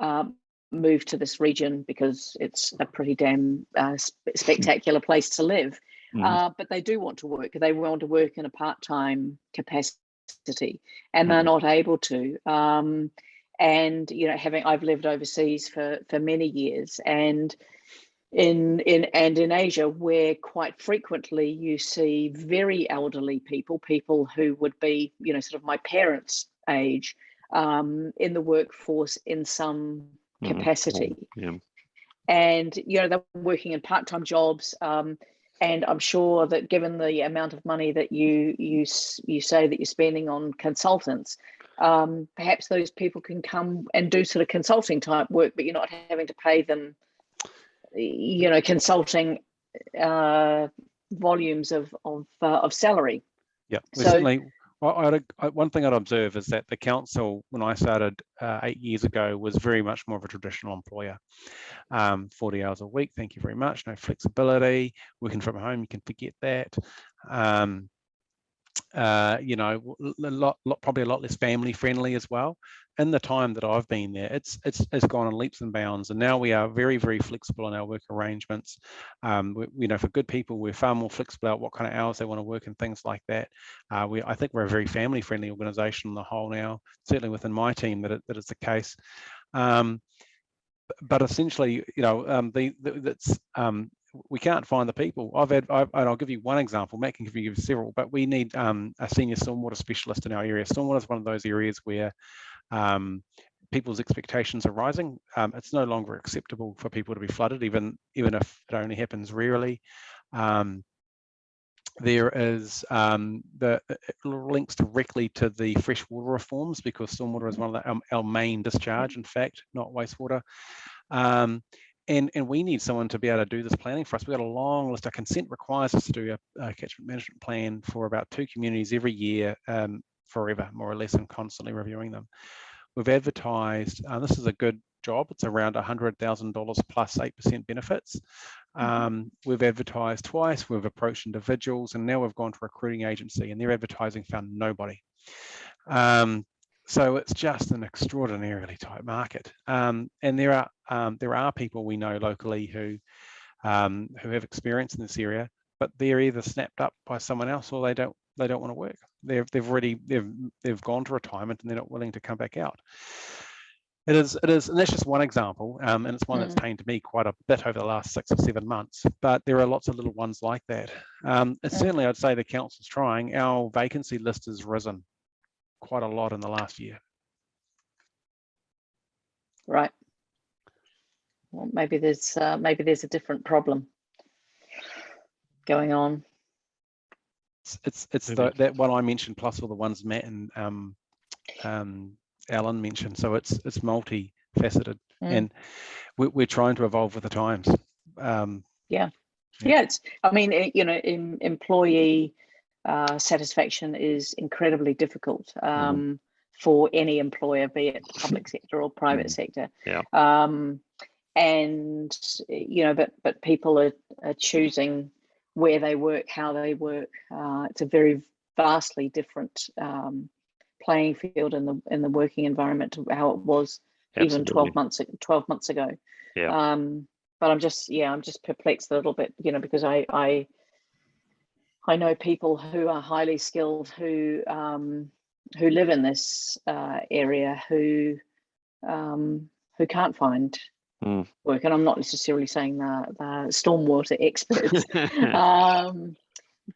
Speaker 4: um, move to this region because it's a pretty damn uh, sp- spectacular place to live.
Speaker 2: Mhm.
Speaker 4: Uh, but they do want to work. They want to work in a part-time capacity, and they're
Speaker 2: Mhm.
Speaker 4: not able to. Um, and you know, having I've lived overseas for for many years, and in in and in Asia, where quite frequently you see very elderly people, people who would be, you know, sort of my parents' age, um, in the workforce in some
Speaker 2: Mhm.
Speaker 4: capacity
Speaker 2: Yeah.
Speaker 4: and you know they're working in part-time jobs um, and i'm sure that given the amount of money that you you you say that you're spending on consultants um, perhaps those people can come and do sort of consulting type work but you're not having to pay them you know consulting uh, volumes of of, uh, of salary
Speaker 5: Yeah,
Speaker 4: So-
Speaker 5: certainly. I, I'd, one thing I'd observe is that the council, when I started uh, eight years ago, was very much more of a traditional employer. Um, 40 hours a week, thank you very much. No flexibility, working from home, you can forget that. Um, uh, you know, a lot, lot, probably a lot less family friendly as well. In the time that I've been there, it's it's it's gone in leaps and bounds, and now we are very very flexible in our work arrangements. Um, we, you know, for good people, we're far more flexible about what kind of hours they want to work and things like that. Uh, we, I think we're a very family friendly organisation on the whole now. Certainly within my team, that it, that is the case. Um, but essentially, you know, um, the, the that's um, we can't find the people. I've had, I've, and I'll give you one example. Matt can give you several, but we need um, a senior stormwater specialist in our area. Stormwater is one of those areas where um, people's expectations are rising. Um, it's no longer acceptable for people to be flooded, even even if it only happens rarely. Um, there is um, the it links directly to the freshwater reforms because stormwater is one of the, um, our main discharge, in fact, not wastewater. Um, and, and we need someone to be able to do this planning for us. We've got a long list. Our consent requires us to do a, a catchment management plan for about two communities every year, um, forever, more or less, and constantly reviewing them. We've advertised, uh, this is a good job. It's around $100,000 plus 8% benefits. Um, we've advertised twice, we've approached individuals, and now we've gone to a recruiting agency and their advertising found nobody. Um, so it's just an extraordinarily tight market. Um, and there are um, there are people we know locally who um, who have experience in this area, but they're either snapped up by someone else or they don't they don't want to work. They've they've already they've they've gone to retirement and they're not willing to come back out. It is, it is, and that's just one example, um, and it's one that's pained me quite a bit over the last six or seven months. But there are lots of little ones like that. Um, and certainly, I'd say the council's trying. Our vacancy list has risen quite a lot in the last year.
Speaker 4: right well maybe there's uh, maybe there's a different problem going on
Speaker 5: It's it's, it's the, that one I mentioned plus all the ones Matt and um, um, Alan mentioned. So it's it's multifaceted,
Speaker 4: Mm.
Speaker 5: and we're, we're trying to evolve with the times. Um, Yeah.
Speaker 4: yeah it's i mean it, you know em, employee uh, satisfaction is incredibly difficult um, for any employer be it public (laughs) sector or private sector
Speaker 2: Yeah.
Speaker 4: um, and you know but but people are, are choosing where they work how they work. Uh, it's a very vastly different um, playing field in the in the working environment to how it was even 12 months 12 months ago.
Speaker 2: Yeah.
Speaker 4: um but i'm just yeah i'm just perplexed a little bit you know because i i i know people who are highly skilled who um who live in this uh area who um who can't find
Speaker 2: Mm.
Speaker 4: work and i'm not necessarily saying the the stormwater experts (laughs) um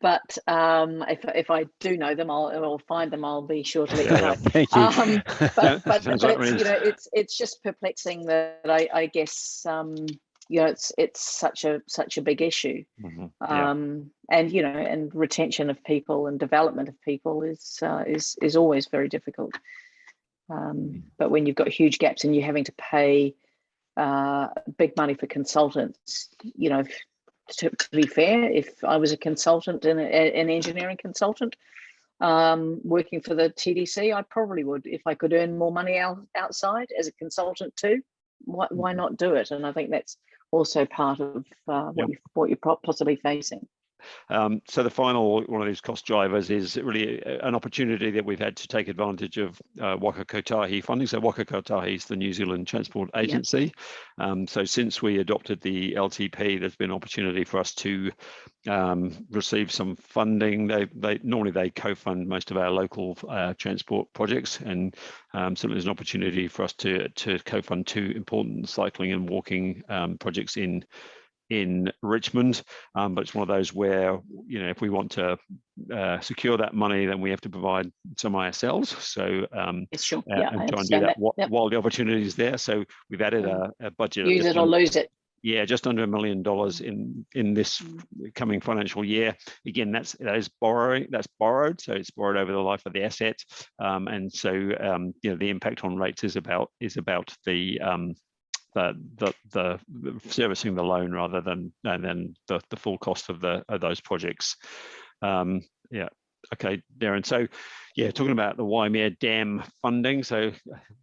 Speaker 4: but um if if i do know them i'll i'll find them i'll be sure to let you (laughs) know
Speaker 5: thank you.
Speaker 4: Um, but (laughs) but, but it's, you know it's it's just perplexing that I, I guess um you know it's it's such a such a big issue
Speaker 2: Mhm. Yeah.
Speaker 4: um and you know and retention of people and development of people is uh, is is always very difficult um but when you've got huge gaps and you're having to pay uh, big money for consultants. You know, to, to be fair, if I was a consultant and an engineering consultant um, working for the TDC, I probably would if I could earn more money out, outside as a consultant too. Why, why not do it? And I think that's also part of uh, what
Speaker 2: Yep.
Speaker 4: you what you're possibly facing.
Speaker 2: Um, so the final one of these cost drivers is really an opportunity that we've had to take advantage of uh, Waka Kotahi funding. So Waka Kotahi is the New Zealand Transport Agency. Um, so since we adopted the LTP, there's been opportunity for us to um, receive some funding. They, they normally they co-fund most of our local uh, transport projects, and um, certainly there's an opportunity for us to to co-fund two important cycling and walking um, projects in in Richmond, um, but it's one of those where you know if we want to uh, secure that money, then we have to provide some ourselves. So um,
Speaker 4: sure.
Speaker 2: uh,
Speaker 4: yeah,
Speaker 2: and try and do that,
Speaker 4: that. Yep.
Speaker 2: while the opportunity is there. So we've added a, a budget.
Speaker 4: Use it or lose it.
Speaker 2: yeah, just under a million dollars in in this
Speaker 4: Mm.
Speaker 2: coming financial year. Again, that's that is borrowing. That's borrowed, so it's borrowed over the life of the asset, um, and so um, you know the impact on rates is about is about the um, the, the the servicing the loan rather than and then the the full cost of the of those projects. Um, yeah. Okay, Darren. So, yeah, talking about the Waimea Dam funding. So,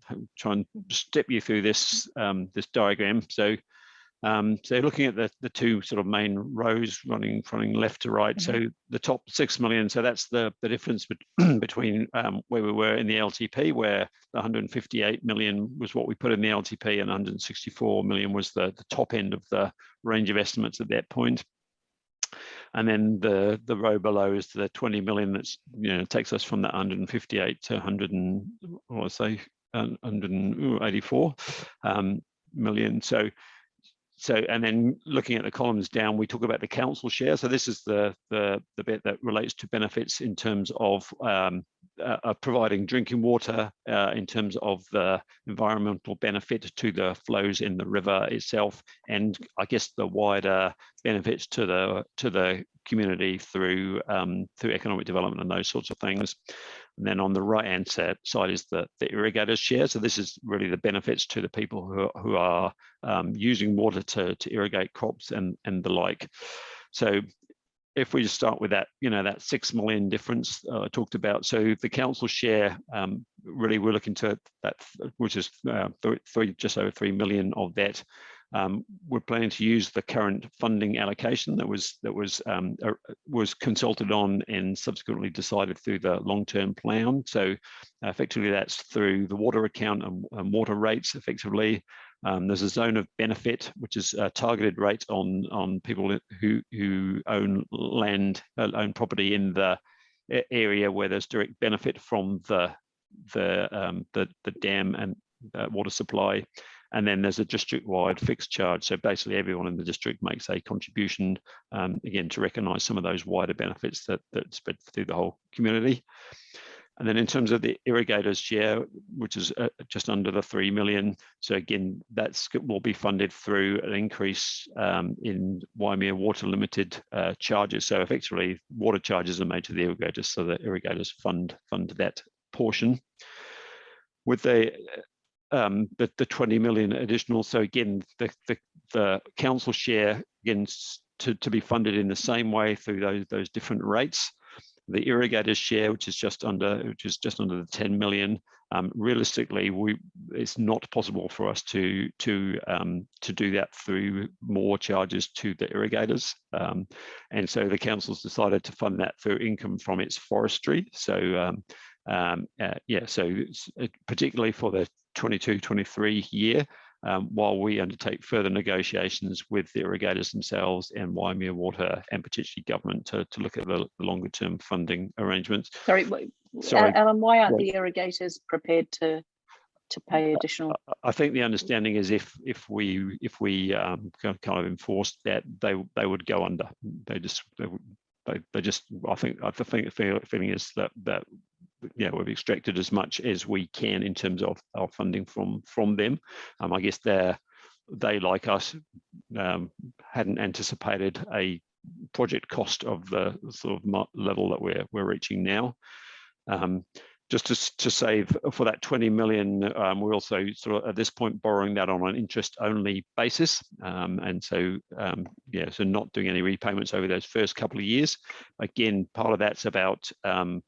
Speaker 2: I'll (sighs) try and step you through this um, this diagram. So, um, so looking at the, the two sort of main rows running running left to right. So the top six million. So that's the the difference bet- (clears throat) between um, where we were in the LTP, where the 158 million was what we put in the LTP, and 164 million was the the top end of the range of estimates at that point. And then the the row below is the 20 million. That's you know takes us from that 158 to 100 and what I say 184 um, million. So so and then looking at the columns down we talk about the council share. So this is the the the bit that relates to benefits in terms of um, uh, uh, providing drinking water uh, in terms of the environmental benefit to the flows in the river itself and i guess the wider benefits to the to the community through um, through economic development and those sorts of things and then on the right hand side is the the irrigators share so this is really the benefits to the people who are, who are um, using water to, to irrigate crops and, and the like. So if we just start with that, you know, that six million difference uh, I talked about. So the council share, um, really we're looking to that, which is uh, th three, just over 3 million of that. Um, we're planning to use the current funding allocation that was that was um, uh, was consulted on and subsequently decided through the long-term plan. So effectively, that's through the water account and, and water rates. Effectively, um, there's a zone of benefit, which is a targeted rate on on people who who own land, uh, own property in the area where there's direct benefit from the the um, the, the dam and uh, water supply. And then there's a district-wide fixed charge. So basically, everyone in the district makes a contribution um, again to recognise some of those wider benefits that that spread through the whole community. And then in terms of the irrigators share, which is uh, just under the 3 million. So again, that will be funded through an increase um, in Waimea Water Limited uh, charges. So effectively water charges are made to the irrigators. So the irrigators fund, fund that portion. With the, um, the, the 20 million additional. So again, the, the, the council share again to, to be funded in the same way through those, those different rates the irrigators share, which is just under, which is just under the 10 million. Um, realistically, we it's not possible for us to to um, to do that through more charges to the irrigators, um, and so the council's decided to fund that through income from its forestry. So um, um, uh, yeah, so particularly for the 22-23 year, um, while we undertake further negotiations with the irrigators themselves and Waimea Water and potentially government to, to look at the, the longer term funding arrangements.
Speaker 4: Sorry,
Speaker 2: Sorry.
Speaker 4: Alan, why aren't the irrigators prepared to to pay additional?
Speaker 2: I think the understanding is if if we if we um, kind of- enforced that they they would go under. They just they, they, they just I think I think the feeling is that that yeah we've extracted as much as we can in terms of our funding from from them. Um, I guess they're they like us um, hadn't anticipated a project cost of the sort of level that we're we're reaching now. Um, just to, to save for that 20 million, um, we're also sort of at this point borrowing that on an interest only basis. Um, and so, um, yeah, so not doing any repayments over those first couple of years. Again, part of that's about um,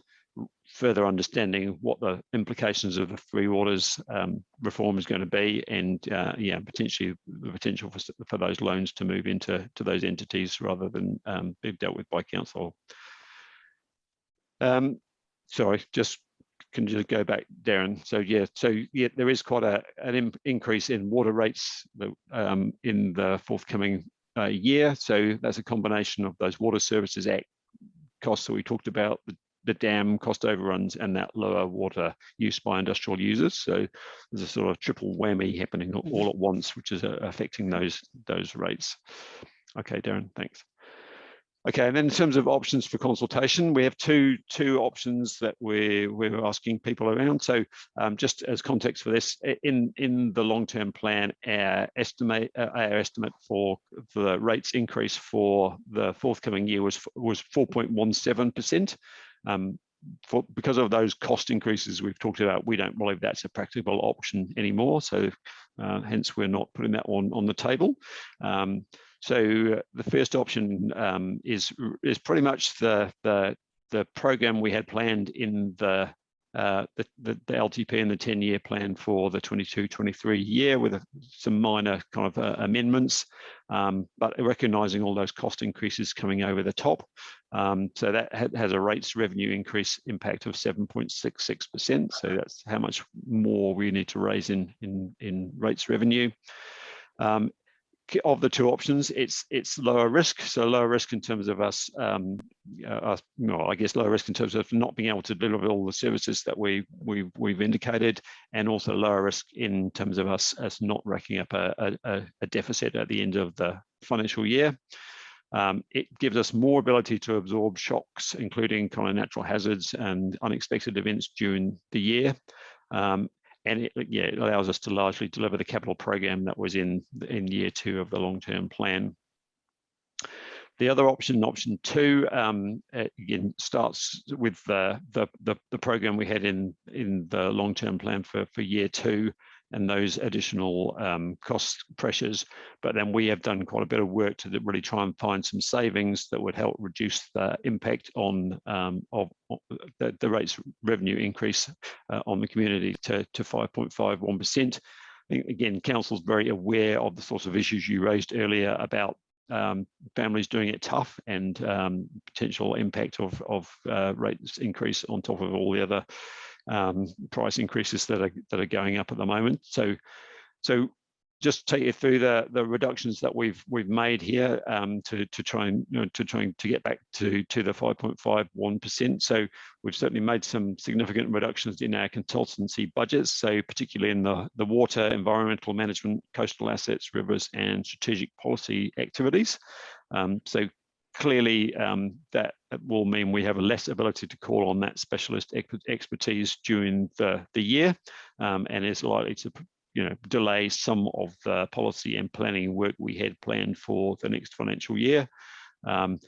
Speaker 2: further understanding what the implications of the Three Waters um, reform is going to be, and uh, yeah, potentially the potential for, for those loans to move into to those entities rather than um, be dealt with by council. Um, sorry, just can you go back, Darren? So yeah, so yeah, there is quite a an im- increase in water rates um, in the forthcoming uh, year. So that's a combination of those Water Services Act costs that we talked about, the, the dam cost overruns, and that lower water use by industrial users. So there's a sort of triple whammy happening all- all at once, which is uh, affecting those those rates. Okay, Darren, thanks. Okay, and then in terms of options for consultation, we have two two options that we're we're asking people around. So um, just as context for this, in in the long term plan, our estimate uh, our estimate for for the rates increase for the forthcoming year was was 4.17 percent. Um, for because of those cost increases we've talked about, we don't believe that's a practical option anymore. So uh, hence we're not putting that one on the table. Um, so the first option um, is is pretty much the the the program we had planned in the uh, the, the, the LTP and the 10 year plan for the 22 23 year with a, some minor kind of uh, amendments, um, but recognizing all those cost increases coming over the top. Um, so that ha has a rates revenue increase impact of 7.66%. So that's how much more we need to raise in, in, in rates revenue. Um, of the two options, it's it's lower risk. So lower risk in terms of us, um, uh, us, well, I guess lower risk in terms of not being able to deliver all the services that we we we've indicated, and also lower risk in terms of us us not racking up a, a, a deficit at the end of the financial year. Um, it gives us more ability to absorb shocks, including kind of natural hazards and unexpected events during the year. Um, and it, yeah, it allows us to largely deliver the capital program that was in in year two of the long-term plan. The other option, option two, um, uh, again starts with the, the the the program we had in in the long-term plan for for year two, and those additional um, cost pressures. But then we have done quite a bit of work to really try and find some savings that would help reduce the impact on um, of, the, the rates revenue increase uh, on the community to, to 5.51%. Again, council's very aware of the sorts of issues you raised earlier about um, families doing it tough and um, potential impact of, of uh, rates increase on top of all the other um, price increases that are that are going up at the moment. So, so just take you through the the reductions that we've we've made here um, to to try and you know, to to get back to to the 5.51 percent. So we've certainly made some significant reductions in our consultancy budgets. So particularly in the the water, environmental management, coastal assets, rivers, and strategic policy activities. Um, so clearly um, that will mean we have a less ability to call on that specialist ex expertise during the, the year um, and is likely to you know delay some of the policy and planning work we had planned for the next financial year. Um,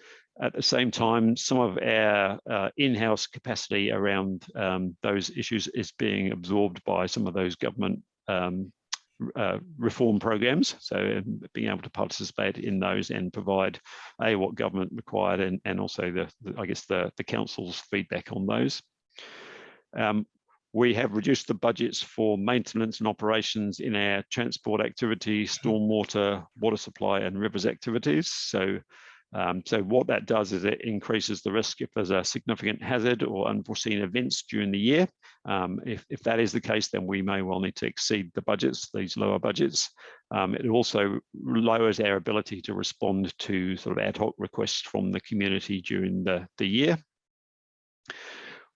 Speaker 2: at the same time, some of our uh, in-house capacity around um, those issues is being absorbed by some of those government um, uh, reform programs. So um, being able to participate in those and provide a what government required and, and also the, the I guess the, the council's feedback on those. Um, we have reduced the budgets for maintenance and operations in our transport activities, stormwater, water supply and rivers activities. So um, so what that does is it increases the risk if there's a significant hazard or unforeseen events during the year. Um, if, if that is the case, then we may well need to exceed the budgets, these lower budgets. Um, it also lowers our ability to respond to sort of ad hoc requests from the community during the, the year.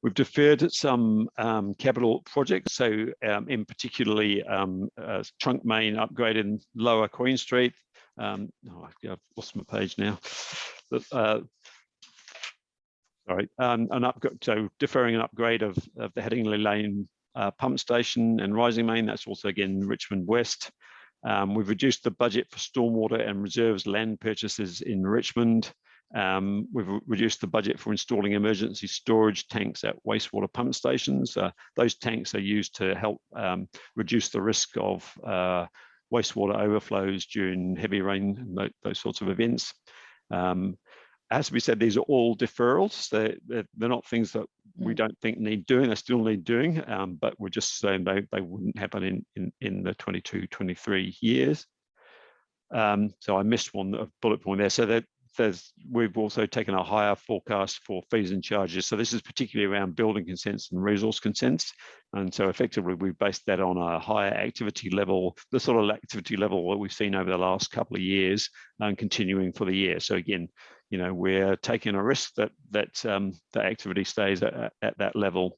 Speaker 2: We've deferred some um, capital projects, so um, in particularly um, uh, trunk main upgrade in Lower Queen Street. Um, oh, I've lost my page now. Uh, sorry, um, an upgrade. So deferring an upgrade of, of the Headingley Lane uh, pump station and rising main. That's also again Richmond West. Um, we've reduced the budget for stormwater and reserves land purchases in Richmond. Um, we've re- reduced the budget for installing emergency storage tanks at wastewater pump stations. Uh, those tanks are used to help um, reduce the risk of uh, wastewater overflows during heavy rain those sorts of events. Um, as we said, these are all deferrals. They're, they're, they're not things that we
Speaker 4: Mm.
Speaker 2: don't think need doing. They still need doing, um, but we're just saying they, they wouldn't happen in, in, in the 22, 23 years. Um, so I missed one bullet point there. So that there's we've also taken a higher forecast for fees and charges. So this is particularly around building consents and resource consents. And so effectively we've based that on a higher activity level, the sort of activity level that we've seen over the last couple of years and continuing for the year. So again, you know, we're taking a risk that that um, the activity stays at, at that level.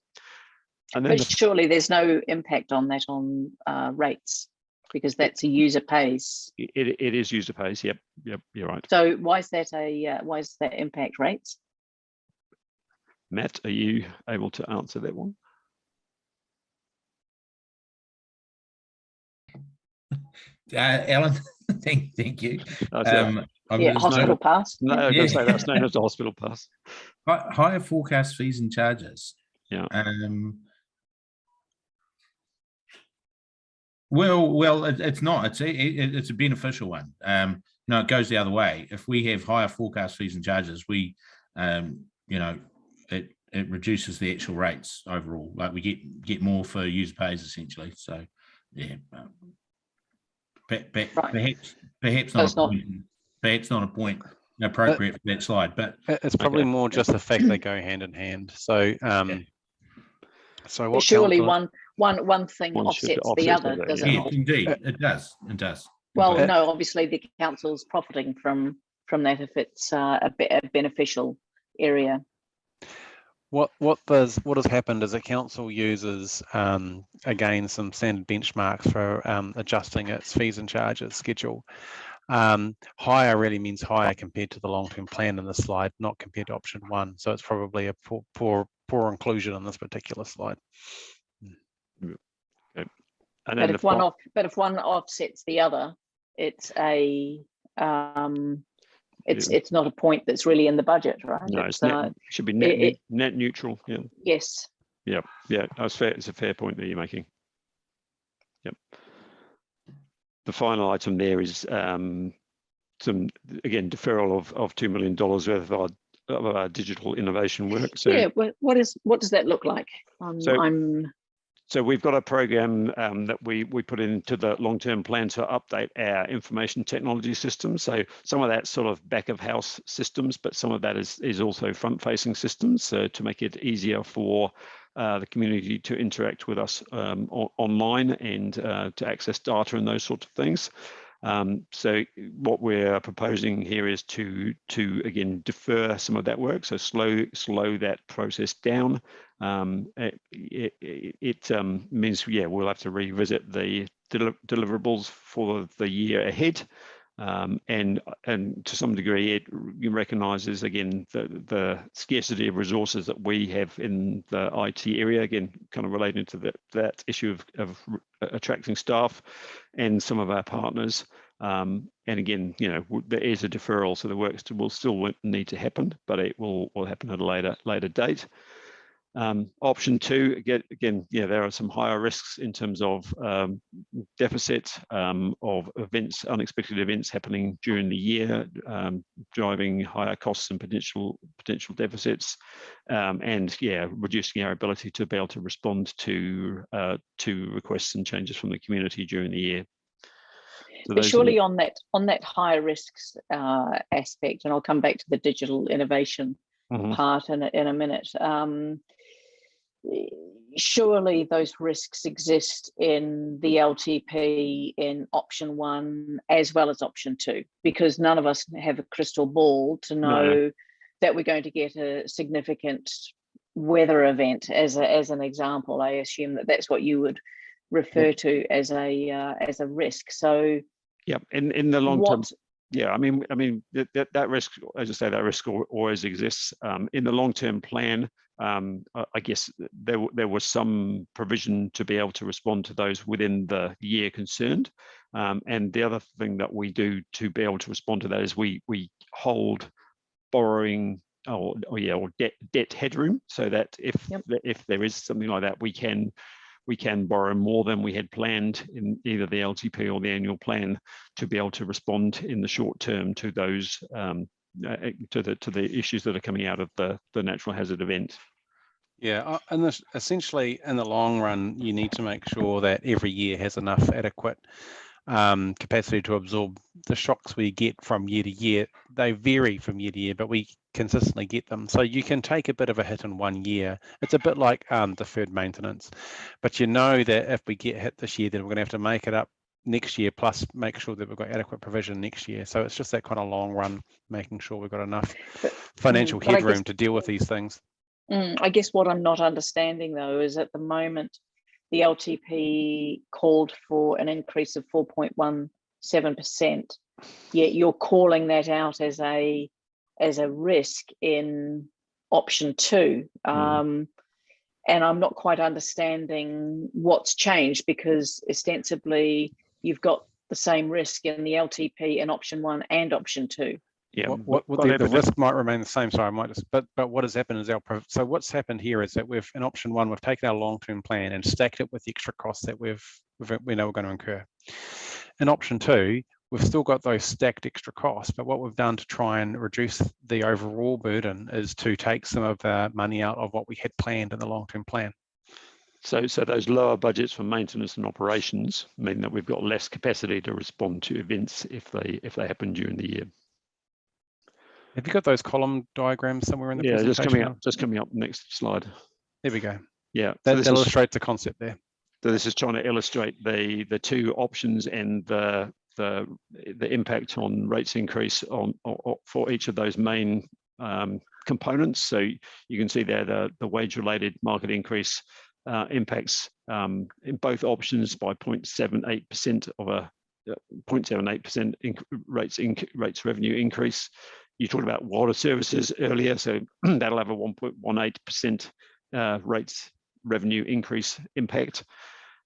Speaker 2: And then
Speaker 4: But surely there's no impact on that on uh, rates because that's a user pays.
Speaker 2: it, it is user pays. Yep, yep, you're right.
Speaker 4: So why is that a uh, why is that impact rates?
Speaker 2: Matt, are you able to answer that one?
Speaker 3: Uh, Alan, (laughs) thank, thank you.
Speaker 2: Uh,
Speaker 3: Um, I'm
Speaker 4: Yeah,
Speaker 3: gonna-
Speaker 4: hospital pass.
Speaker 2: no, I was
Speaker 3: yeah.
Speaker 2: going to say that's known as the hospital pass.
Speaker 3: Higher forecast fees and charges.
Speaker 2: Yeah.
Speaker 3: Um. Well, well, it, it's not, it's, a- it, it's a beneficial one. Um, no, it goes the other way. If we have higher forecast fees and charges, we, um, you know, it, it reduces the actual rates overall, like we get, get more for user pays essentially, so, yeah. um, pe- pe-
Speaker 4: Right.
Speaker 3: Perhaps, perhaps not, a
Speaker 4: not-
Speaker 3: point, perhaps not a point appropriate for that slide, but
Speaker 5: It's probably more just the fact they go hand in hand. So, um, so what?
Speaker 4: surely one one one thing
Speaker 2: One should
Speaker 4: offsets the
Speaker 2: offset the
Speaker 4: other,
Speaker 2: other,
Speaker 4: does it
Speaker 3: yes,
Speaker 4: not?
Speaker 3: indeed, it does, it does.
Speaker 4: Well,
Speaker 3: completely.
Speaker 4: no, obviously the council's profiting from from that if it's uh, a, be- a beneficial area.
Speaker 5: What what does what has happened is the council uses um, again some standard benchmarks for um, adjusting its fees and charges schedule. Um, higher really means higher compared to the long-term plan in the slide, not compared to option one. So it's probably a poor poor, poor inclusion on this particular slide.
Speaker 2: And
Speaker 4: But if one off, but if one offsets the other, it's a um, it's
Speaker 2: Yeah.
Speaker 4: it's not a point that's really in the budget, right?
Speaker 2: no,
Speaker 4: It's,
Speaker 2: it's net,
Speaker 4: uh,
Speaker 2: should be net,
Speaker 4: it-
Speaker 2: net, net neutral. Yeah,
Speaker 4: yes,
Speaker 2: yeah, yeah, that's fair. It's a fair point that you're making. Yep. The final item there is um, some again deferral of of two million dollars worth of our, of our digital innovation work. So
Speaker 4: yeah. What, what is what does that look like? Um,
Speaker 2: So-
Speaker 4: I'm
Speaker 2: So we've got a program um, that we we put into the long-term plan to update our information technology systems. So some of that sort of back of house systems, but some of that is is also front-facing systems. So to make it easier for uh, the community to interact with us um, online and uh, to access data and those sorts of things. Um, so what we're proposing here is to to again defer some of that work, so slow slow that process down. Um, it it, it, um, means yeah we'll have to revisit the deli- deliverables for the year ahead, um, and and to some degree it recognises again the the scarcity of resources that we have in the IT area again kind of relating to that that issue of, of attracting staff and some of our partners. Um, and again, you know, there is a deferral, so the work st- will still need to happen, but it will will happen at a later later date. Um, option two, again, again, yeah, there are some higher risks in terms of um, deficit um, of events, unexpected events happening during the year, um, driving higher costs and potential potential deficits, um, and yeah, reducing our ability to be able to respond to uh, to requests and changes from the community during the year. So
Speaker 4: But
Speaker 2: those are the-
Speaker 4: surely on that on that higher risks uh, aspect, and I'll come back to the digital innovation
Speaker 2: Mhm.
Speaker 4: part in a, in a minute. Um, surely those risks exist in the LTP in option one as well as option two, because none of us have a crystal ball to
Speaker 2: No.
Speaker 4: know that we're going to get a significant weather event. As a, as an example, I assume that that's what you would refer to as a uh, as a risk. So
Speaker 2: Yeah, in in the long term, yeah, I mean, I mean that that, that risk, as I say, that risk always exists. Um, in the long term plan, um, I guess there there was some provision to be able to respond to those within the year concerned. Um, and the other thing that we do to be able to respond to that is we we hold borrowing or, or yeah, or debt debt headroom, so that if
Speaker 4: Yep.
Speaker 2: if there is something like that, we can we can borrow more than we had planned in either the LTP or the annual plan to be able to respond in the short term to those um, to the to the issues that are coming out of the the natural hazard event.
Speaker 5: Yeah, uh, and this, essentially, in the long run, you need to make sure that every year has enough adequate um, capacity to absorb the shocks we get from year to year. They vary from year to year, but we consistently get them. So you can take a bit of a hit in one year. It's a bit like um, deferred maintenance, but you know that if we get hit this year, then we're going to have to make it up next year, plus make sure that we've got adequate provision next year. So it's just that kind of long run, making sure we've got enough financial
Speaker 4: but I guess-
Speaker 5: headroom to deal with these things.
Speaker 4: Mm, I guess what I'm not understanding though is at the moment, the LTP called for an increase of 4.17%. Yet you're calling that out as a as a risk in option two.
Speaker 2: Mm.
Speaker 4: Um, and I'm not quite understanding what's changed because ostensibly you've got the same risk in the LTP in option one and option two.
Speaker 2: Yeah,
Speaker 5: what, what, what the, the risk might remain the same. Sorry, I might just, but but what has happened is our so what's happened here is that we've in option one we've taken our long term plan and stacked it with the extra costs that we've, we've we know we're going to incur. In option two, we've still got those stacked extra costs, but what we've done to try and reduce the overall burden is to take some of the money out of what we had planned in the long term plan.
Speaker 2: So, so those lower budgets for maintenance and operations mean that we've got less capacity to respond to events if they if they happen during the year.
Speaker 5: Have you got those column diagrams somewhere in the
Speaker 2: Yeah, just coming up, just coming up next slide.
Speaker 5: There we go.
Speaker 2: Yeah, so
Speaker 5: That,
Speaker 2: is,
Speaker 5: illustrates the concept there.
Speaker 2: so this is trying to illustrate the the two options and the the the impact on rates increase on, for each of those main um, components. So you can see there the the wage related market increase uh, impacts um, in both options by 0.78% of a uh, 0.78% inc- rates inc- rates revenue increase. You talked about water services earlier, so (clears throat) that'll have a 1.18% uh, rates revenue increase impact.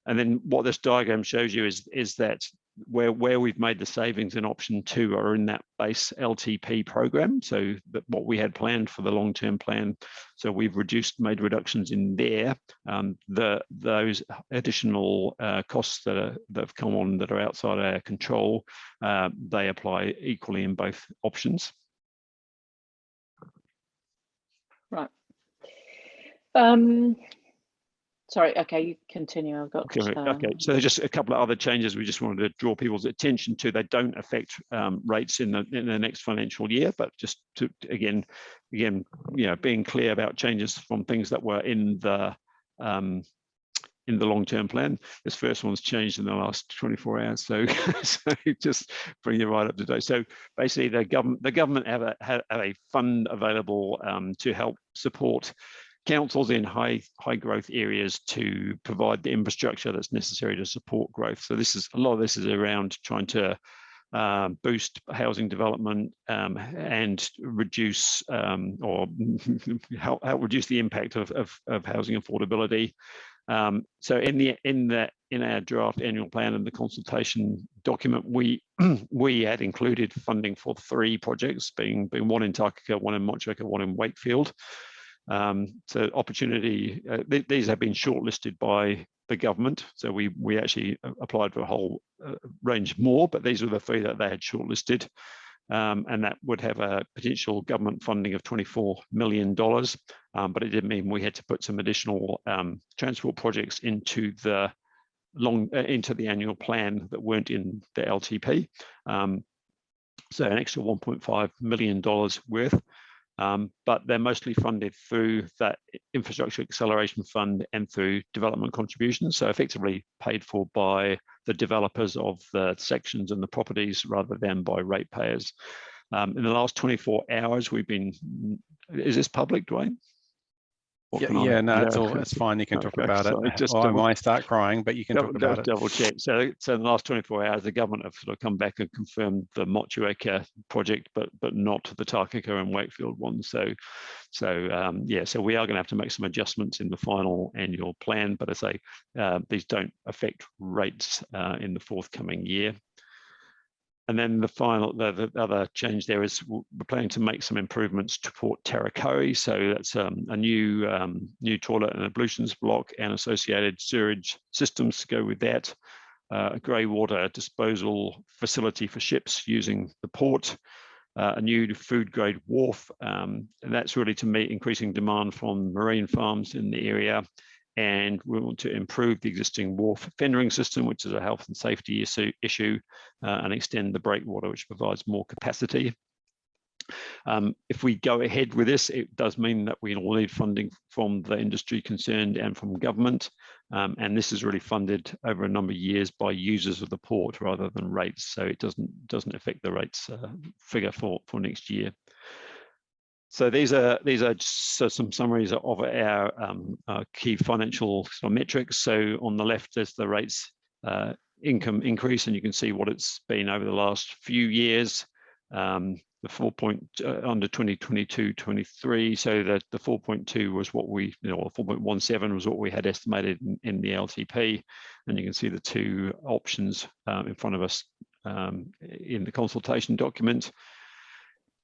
Speaker 2: And then what this diagram shows you is, is that where, where we've made the savings in option two are in that base LTP program. So that what we had planned for the long-term plan. So we've reduced, made reductions in there. Um, the those additional uh, costs that, are, that have come on that are outside our control, uh, they apply equally in both options.
Speaker 4: Um, sorry, okay, you continue. I've got.
Speaker 2: Okay, okay.
Speaker 4: um,
Speaker 2: So just a couple of other changes we just wanted to draw people's attention to. They don't affect um, rates in the in the next financial year, but just to again, again, you know, being clear about changes from things that were in the um, in the long-term plan. This first one's changed in the last 24 hours, so (laughs) so just bring you right up to date. So basically, the government the government have a have a fund available um, to help support councils in high high growth areas to provide the infrastructure that's necessary to support growth. So this is a lot of this is around trying to um, boost housing development um, and reduce um, or (laughs) help, help reduce the impact of, of, of housing affordability. Um, so in the in the in our draft annual plan and the consultation document, we (clears throat) we had included funding for three projects, being being one in Takaka, one in Motueka, one in Wakefield. Um, so opportunity, uh, th these have been shortlisted by the government. So we we actually applied for a whole uh, range more, but these were the three that they had shortlisted. Um, and that would have a potential government funding of $24 million. Um, but it did mean we had to put some additional um, transport projects into the long uh, into the annual plan that weren't in the LTP. Um, so an extra $1.5 million worth. Um, but they're mostly funded through that infrastructure acceleration fund and through development contributions. So effectively paid for by the developers of the sections and the properties rather than by ratepayers. Um, in the last 24 hours, we've been, is this public, Dwayne?
Speaker 5: Yeah, yeah, no, it's all it's fine. You can (laughs) talk
Speaker 2: Okay,
Speaker 5: about it.
Speaker 2: just
Speaker 5: I
Speaker 2: double-
Speaker 5: might start crying, but you can
Speaker 2: Double,
Speaker 5: talk about it.
Speaker 2: double check. So, so in the last 24 hours, the government have sort of come back and confirmed the Motueka project, but but not the Takaka and Wakefield one. So, so um, yeah, so we are going to have to make some adjustments in the final annual plan. But I say uh, these don't affect rates uh, in the forthcoming year. And then the final, the, the other change there is we're planning to make some improvements to Port Tarakohe. So that's um, a new um, new toilet and ablutions block and associated sewage systems to go with that. Uh, a grey water disposal facility for ships using the port. Uh, a new food grade wharf, um, and that's really to meet increasing demand from marine farms in the area and we want to improve the existing wharf fendering system, which is a health and safety issue, issue uh, and extend the breakwater, which provides more capacity. Um, if we go ahead with this, it does mean that we will need funding from the industry concerned and from government. Um, and this is really funded over a number of years by users of the port rather than rates. So it doesn't doesn't affect the rates uh, figure for, for next year. So these are these are so some summaries of our um, uh, key financial sort of metrics. So on the left is the rates uh, income increase, and you can see what it's been over the last few years. Um, the 4 point uh, under 2022 23 so that the 4.2 was what we you know 4.17 was what we had estimated in, in, the ltp and you can see the two options um, in front of us um, in the consultation document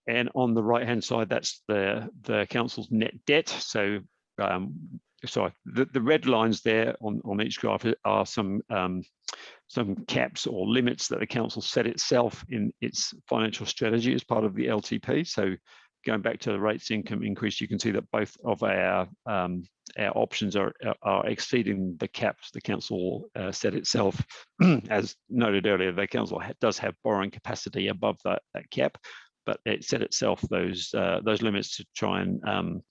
Speaker 2: and on the right hand side, that's the, the council's net debt. So, um, sorry, the, the red lines there on, on each graph are some, um, some caps or limits that the council set itself in its financial strategy as part of the LTP. So going back to the rates income increase, you can see that both of our um, our options are are exceeding the caps the council uh, set itself. (clears throat) As noted earlier, the council does have borrowing capacity above that, that cap, but it set itself those uh, those limits to try and um,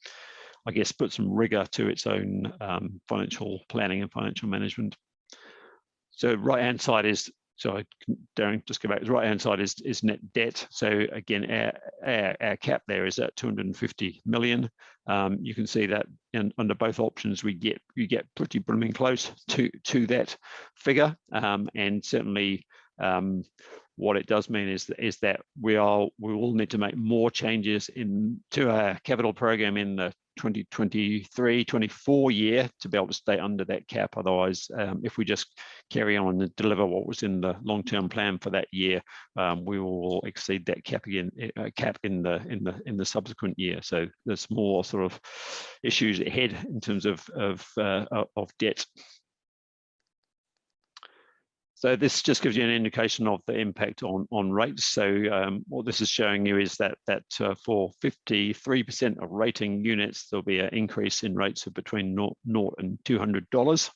Speaker 2: I guess put some rigor to its own um, financial planning and financial management. So right hand side is so Darren, just go back. The right hand side is is net debt. So again, our, our, our cap there is at 250 million. Um, you can see that in, under both options, we get you get pretty brimming close to to that figure, um, and certainly um, what it does mean is that, is that we are we will need to make more changes in to our capital program in the 2023 24 year to be able to stay under that cap. Otherwise um, if we just carry on and deliver what was in the long-term plan for that year um, we will exceed that cap again uh, cap in the in the in the subsequent year. So there's more sort of issues ahead in terms of of uh, of debt so this just gives you an indication of the impact on, on rates. So um, what this is showing you is that, that uh, for 53% of rating units, there'll be an increase in rates of between 0, 0 and $200.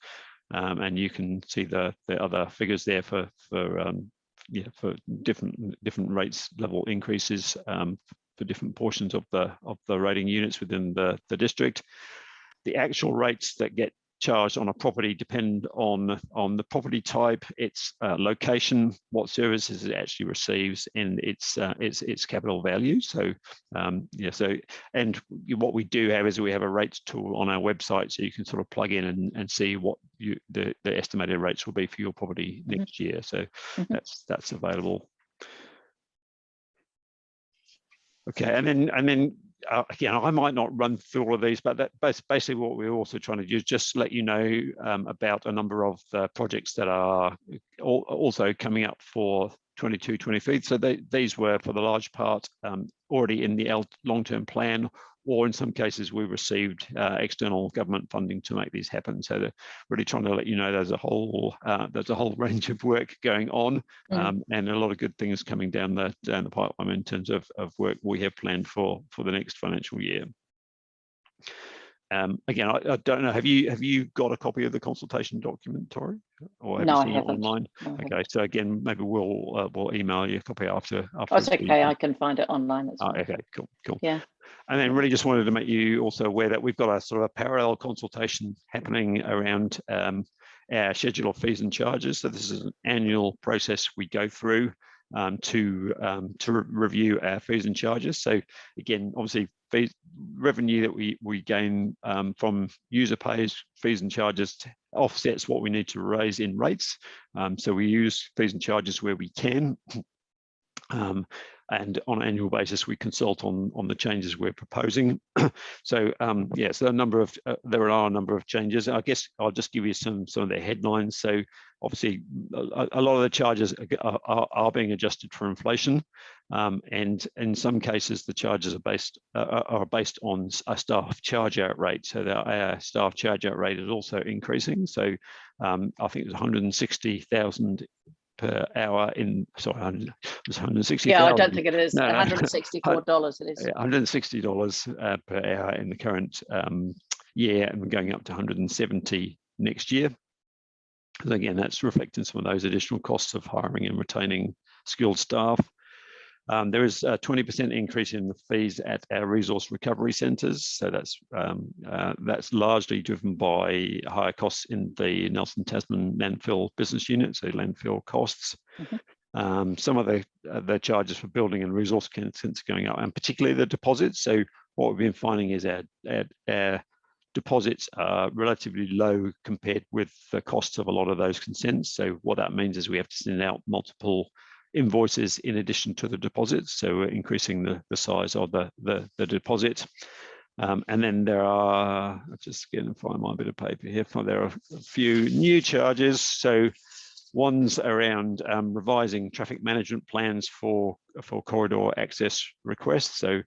Speaker 2: Um, and you can see the, the other figures there for, for, um, yeah, for different, different rates level increases um, for different portions of the, of the rating units within the, the district. The actual rates that get charged on a property depend on on the property type, its uh, location, what services it actually receives, and its uh, its its capital value. So um, yeah, so and what we do have is we have a rates tool on our website, so you can sort of plug in and, and see what you the, the estimated rates will be for your property mm -hmm. next year. So mm -hmm. that's that's available. Okay, and then and then uh, again, I might not run through all of these, but that's basically what we're also trying to do is just let you know um, about a number of uh, projects that are also coming up for 22, 23. So they, these were for the large part um, already in the long-term plan or in some cases we received uh, external government funding to make these happen. So they're really trying to let you know there's a whole uh, there's a whole (laughs) range of work going on mm. um, and a lot of good things coming down the down the pipeline in terms of, of work we have planned for for the next financial year. Um, again, I, I, don't know. Have you have you got a copy of the consultation document, Tori, or have
Speaker 4: no,
Speaker 2: you seen
Speaker 4: I
Speaker 2: it online?
Speaker 4: No,
Speaker 2: okay, so again, maybe we'll uh, we'll email you a copy after. after
Speaker 4: oh, it's okay. I can find it online. As
Speaker 2: well. oh, okay, cool, cool.
Speaker 4: Yeah.
Speaker 2: And then really just wanted to make you also aware that we've got a sort of a parallel consultation happening around um, our schedule of fees and charges. So this is an annual process we go through um, to um, to re review our fees and charges. So again, obviously, fees, revenue that we we gain um, from user pays, fees and charges offsets what we need to raise in rates. Um, so we use fees and charges where we can. (clears throat) Um, and on an annual basis, we consult on on the changes we're proposing. (clears throat) so um, yes, there are a number of uh, there are a number of changes. I guess I'll just give you some some of the headlines. So obviously, a, a lot of the charges are, are, are being adjusted for inflation, um, and in some cases, the charges are based uh, are based on a staff charge out rate. So the uh, staff charge out rate is also increasing. So um, I think it's 160,000 per hour in sorry, 100, it's 160.
Speaker 4: Yeah, I don't think it is.
Speaker 2: No, no.
Speaker 4: $164 (laughs) it is.
Speaker 2: $160 uh, per hour in the current um, year, and we're going up to 170 next year. So again, that's reflecting some of those additional costs of hiring and retaining skilled staff. Um, there is a 20% increase in the fees at our resource recovery centres. So that's um, uh, that's largely driven by higher costs in the Nelson Tasman landfill business unit, so landfill costs.
Speaker 4: Mhm.
Speaker 2: Um, some of the uh, the charges for building and resource consents are going up, and particularly the deposits. So what we've been finding is our, our, our deposits are relatively low compared with the costs of a lot of those consents. So what that means is we have to send out multiple invoices in addition to the deposits. So we're increasing the, the size of the, the, the deposit. Um, and then there are, I'll just and find my bit of paper here. There are a few new charges. So one's around um, revising traffic management plans for, for corridor access requests. So,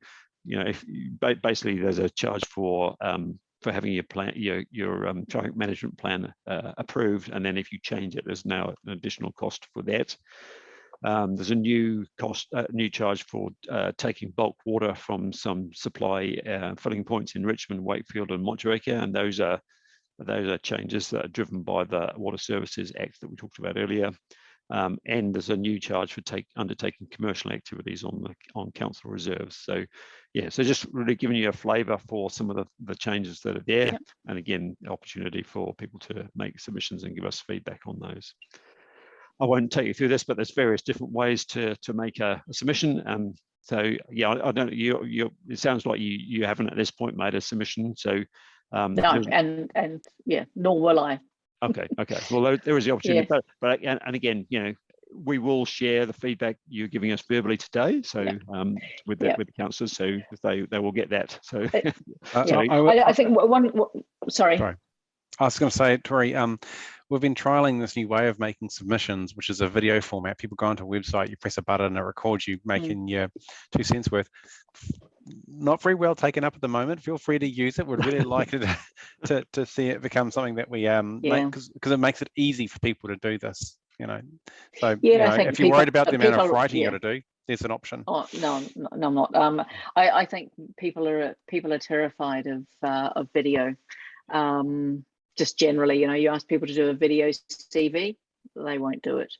Speaker 2: you know, if you, basically there's a charge for um, for having your plan, your your um, traffic management plan uh, approved, and then if you change it, there's now an additional cost for that. Um, there's a new cost, uh, new charge for uh, taking bulk water from some supply uh, filling points in Richmond, Wakefield, and Motueka, and those are those are changes that are driven by the Water Services Act that we talked about earlier. Um, and there's a new charge for take, undertaking commercial activities on the on council reserves. So, yeah, so just really giving you a flavour for some of the, the changes that are there,
Speaker 4: Yep.
Speaker 2: and again, opportunity for people to make submissions and give us feedback on those. I won't take you through this, but there's various different ways to to make a, a submission. Um, so yeah, I, I don't. You you. It sounds like you you haven't at this point made a submission. So um,
Speaker 4: No, and, and yeah, nor will I.
Speaker 2: Okay, okay. Well, there- there is the opportunity, (laughs)
Speaker 4: Yes.
Speaker 2: but, but and, and again, you know, we will share the feedback you're giving us verbally today. So
Speaker 4: Yeah.
Speaker 2: um, with the
Speaker 4: Yeah.
Speaker 2: with the councillors, so they they will get that. So
Speaker 5: Uh, (laughs)
Speaker 4: Yeah.
Speaker 5: I- I-
Speaker 4: I, I think one, one- sorry.
Speaker 5: Sorry. I was going to say, Tori, um, we've been trialing this new way of making submissions, which is a video format. People go onto a website, you press a button, and it records you making your two cents worth. Not very well taken up at the moment. Feel free to use it. We'd really (laughs) like it to, to see it become something that we um
Speaker 4: Yeah.
Speaker 5: because because it makes it easy for people to do this. You know, so
Speaker 4: Yeah,
Speaker 5: you know, if you're worried about the amount of
Speaker 4: people-
Speaker 5: writing you
Speaker 4: yeah.
Speaker 5: got to do, there's an option.
Speaker 4: Oh, no, no, no, I'm not. Um, I, I think people are, people are terrified of, uh, of video. Um, just generally, you know, you ask people to do a video CV, they won't do it.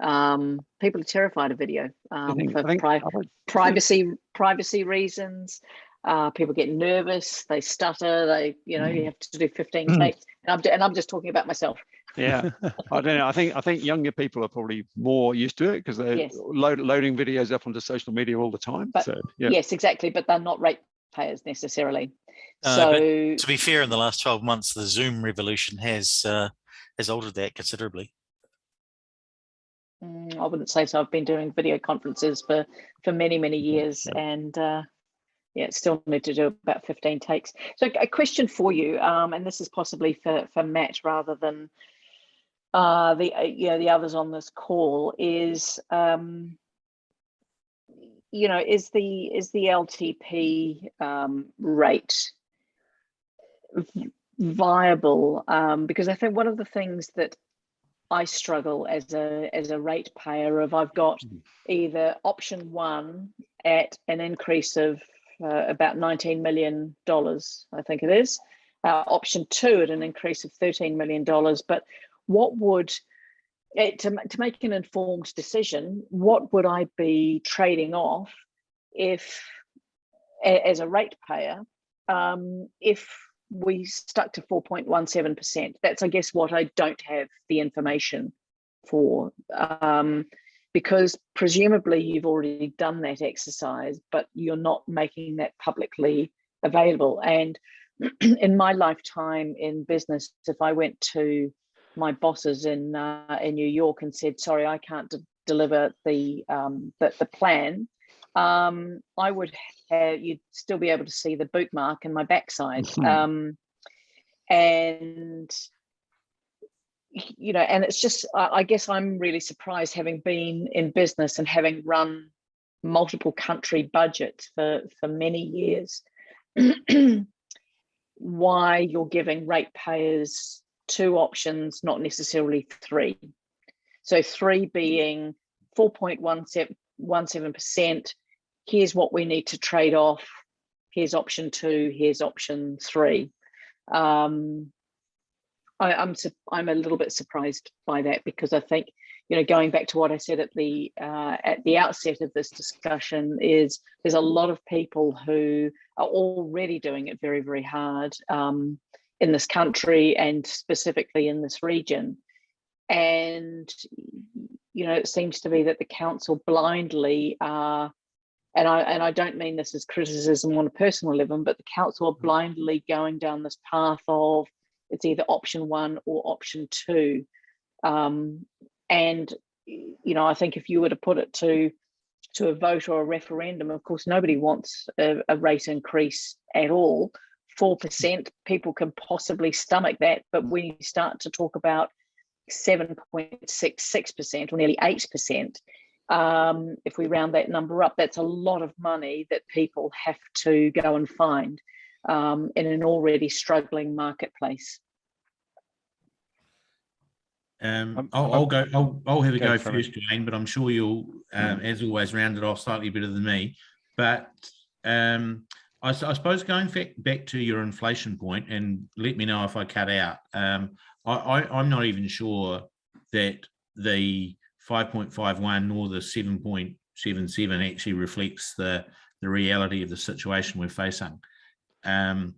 Speaker 4: Um, people are terrified of video, um,
Speaker 2: think,
Speaker 4: for pri-
Speaker 2: would- (laughs)
Speaker 4: privacy, privacy reasons. Uh, people get nervous, they stutter, they, you know, you have to do 15
Speaker 2: Mm.
Speaker 4: takes. And I'm, and I'm just talking about myself.
Speaker 2: yeah, (laughs) I don't know. I think I think younger people are probably more used to it because they're
Speaker 4: Yes.
Speaker 2: load, loading videos up onto social media all the time.
Speaker 4: But
Speaker 2: so yeah,
Speaker 4: Yes, exactly. But they're not ratepayers necessarily.
Speaker 1: Uh,
Speaker 4: So
Speaker 1: To be fair, in the last 12 months, the Zoom revolution has uh, has altered that considerably.
Speaker 4: Mm, I wouldn't say so. I've been doing video conferences for for many many years,
Speaker 2: yeah.
Speaker 4: and uh, yeah, still need to do about fifteen takes. So a question for you, um, and this is possibly for for Matt rather than uh, the uh, you know the others on this call is. Um, you know, is the is the LTP um, rate viable? Um, because I think one of the things that I struggle as a as a ratepayer of I've got
Speaker 2: Mhm.
Speaker 4: either option one at an increase of uh, about 19 million dollars, I think it is, uh, option two at an increase of 13 million dollars. But what would eh, to to make an informed decision? What would I be trading off if, as a ratepayer, um, if we stuck to 4.17%. That's, I guess, what I don't have the information for. Um, because presumably you've already done that exercise, but you're not making that publicly available. And (clears throat) in my lifetime in business, if I went to my bosses in uh, in New York and said, "Sorry, I can't de- deliver the, um, the the plan," um, I would have, you'd still be able to see the bookmark in my backside.
Speaker 2: Mhm. (laughs)
Speaker 4: Um, and, you know, and it's just, I, I guess I'm really surprised having been in business and having run multiple country budgets for, for many years. (clears throat) why you're giving ratepayers two options, not necessarily three. So three being 4.17%. Here's what we need to trade off. Here's option two, here's option three. Um, I, I'm I'm a little bit surprised by that because I think, you know, going back to what I said at the uh, at the outset of this discussion is there's a lot of people who are already doing it very, very hard um, in this country and specifically in this region. And, you know, it seems to be that the council blindly are, and I, and I don't mean this as criticism on a personal level, but the council are blindly going down this path of it's either option one or option two. Um, and, you know, I think if you were to put it to to a vote or a referendum, of course, nobody wants a, a rate increase at all. 4%, people can possibly stomach that. But when you start to talk about 7.66% or nearly 8%, um, if we round that number up, that's a lot of money that people have to go and find um, in an already struggling marketplace.
Speaker 3: Um, I'll,
Speaker 5: I'll-
Speaker 3: I'll go, I'll, I'll have a
Speaker 5: Go
Speaker 3: go first, Jane, but I'm sure you'll, um, as always, round it off slightly better than me. But, um, I, I suppose going back, to your inflation point and let me know if I cut out. Um, I, I'm not even sure that the five point five one nor the seven point seven seven actually reflects the, the reality of the situation we're facing. Um,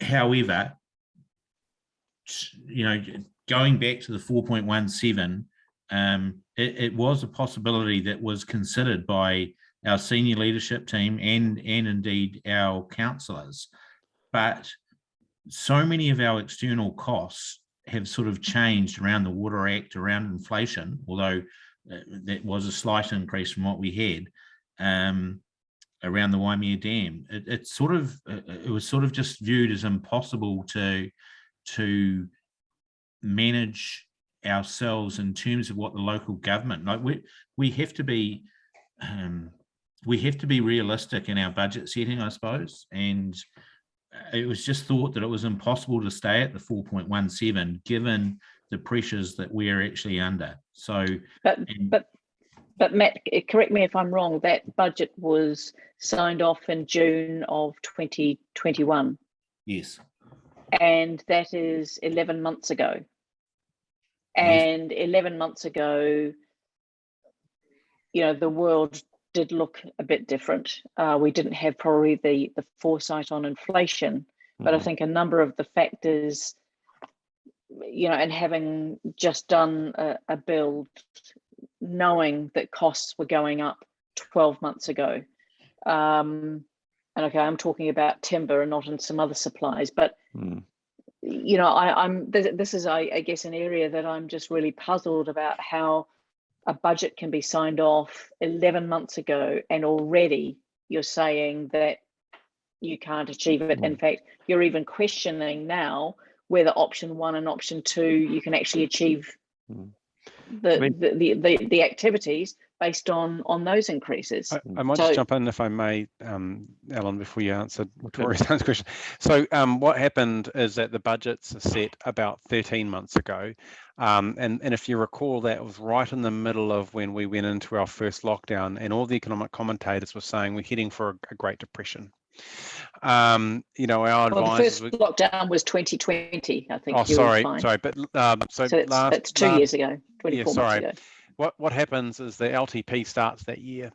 Speaker 3: however, you know, going back to the four point one seven, um, it, it was a possibility that was considered by our senior leadership team and and indeed our councillors. But so many of our external costs have sort of changed around the Water Act, around inflation, although uh, that was a slight increase from what we had um, around the Waimea Dam. It, it sort of uh, it was sort of just viewed as impossible to to manage ourselves in terms of what the local government like we we have to be um we have to be realistic in our budget setting i suppose and uh, it was just thought that it was impossible to stay at the 4.17 given the pressures that we're actually under so
Speaker 4: But
Speaker 3: and-
Speaker 4: but but Matt, correct me if I'm wrong. That budget was signed off in June of 2021,
Speaker 3: yes
Speaker 4: and that is 11 months ago.
Speaker 3: Yes.
Speaker 4: And 11 months ago, you know, the world did look a bit different. Uh, we didn't have probably the the foresight on inflation, but I
Speaker 2: Mhm.
Speaker 4: think a number of the factors, you know, and having just done a, a build, knowing that costs were going up 12 months ago. Um, and okay, I'm talking about timber and not in some other supplies, but
Speaker 2: Mm.
Speaker 4: you know, I, I'm this, this is, I, I guess, an area that I'm just really puzzled about how a budget can be signed off 11 months ago and already you're saying that you can't achieve it. In fact, you're even questioning now whether option one and option two you can actually achieve
Speaker 2: Mm.
Speaker 4: the, the, the the activities based on on those increases.
Speaker 5: I, I might
Speaker 4: So-
Speaker 5: just jump in if I may, um, Alan, before you answer
Speaker 2: Okay.
Speaker 5: Tori's (laughs) question. So um, what happened is that the budgets are set about 13 months ago. Um, and, and if you recall, that was right in the middle of when we went into our first lockdown and all the economic commentators were saying we're heading for a, a Great Depression. Um, you know, our
Speaker 4: well, the first
Speaker 5: were,
Speaker 4: lockdown was 2020. I think.
Speaker 5: oh, sorry, sorry, but um, so
Speaker 4: So it's,
Speaker 5: last,
Speaker 4: it's two
Speaker 5: last-
Speaker 4: years ago, 24 months
Speaker 5: sorry.
Speaker 4: ago.
Speaker 5: What what happens is the LTP starts that year.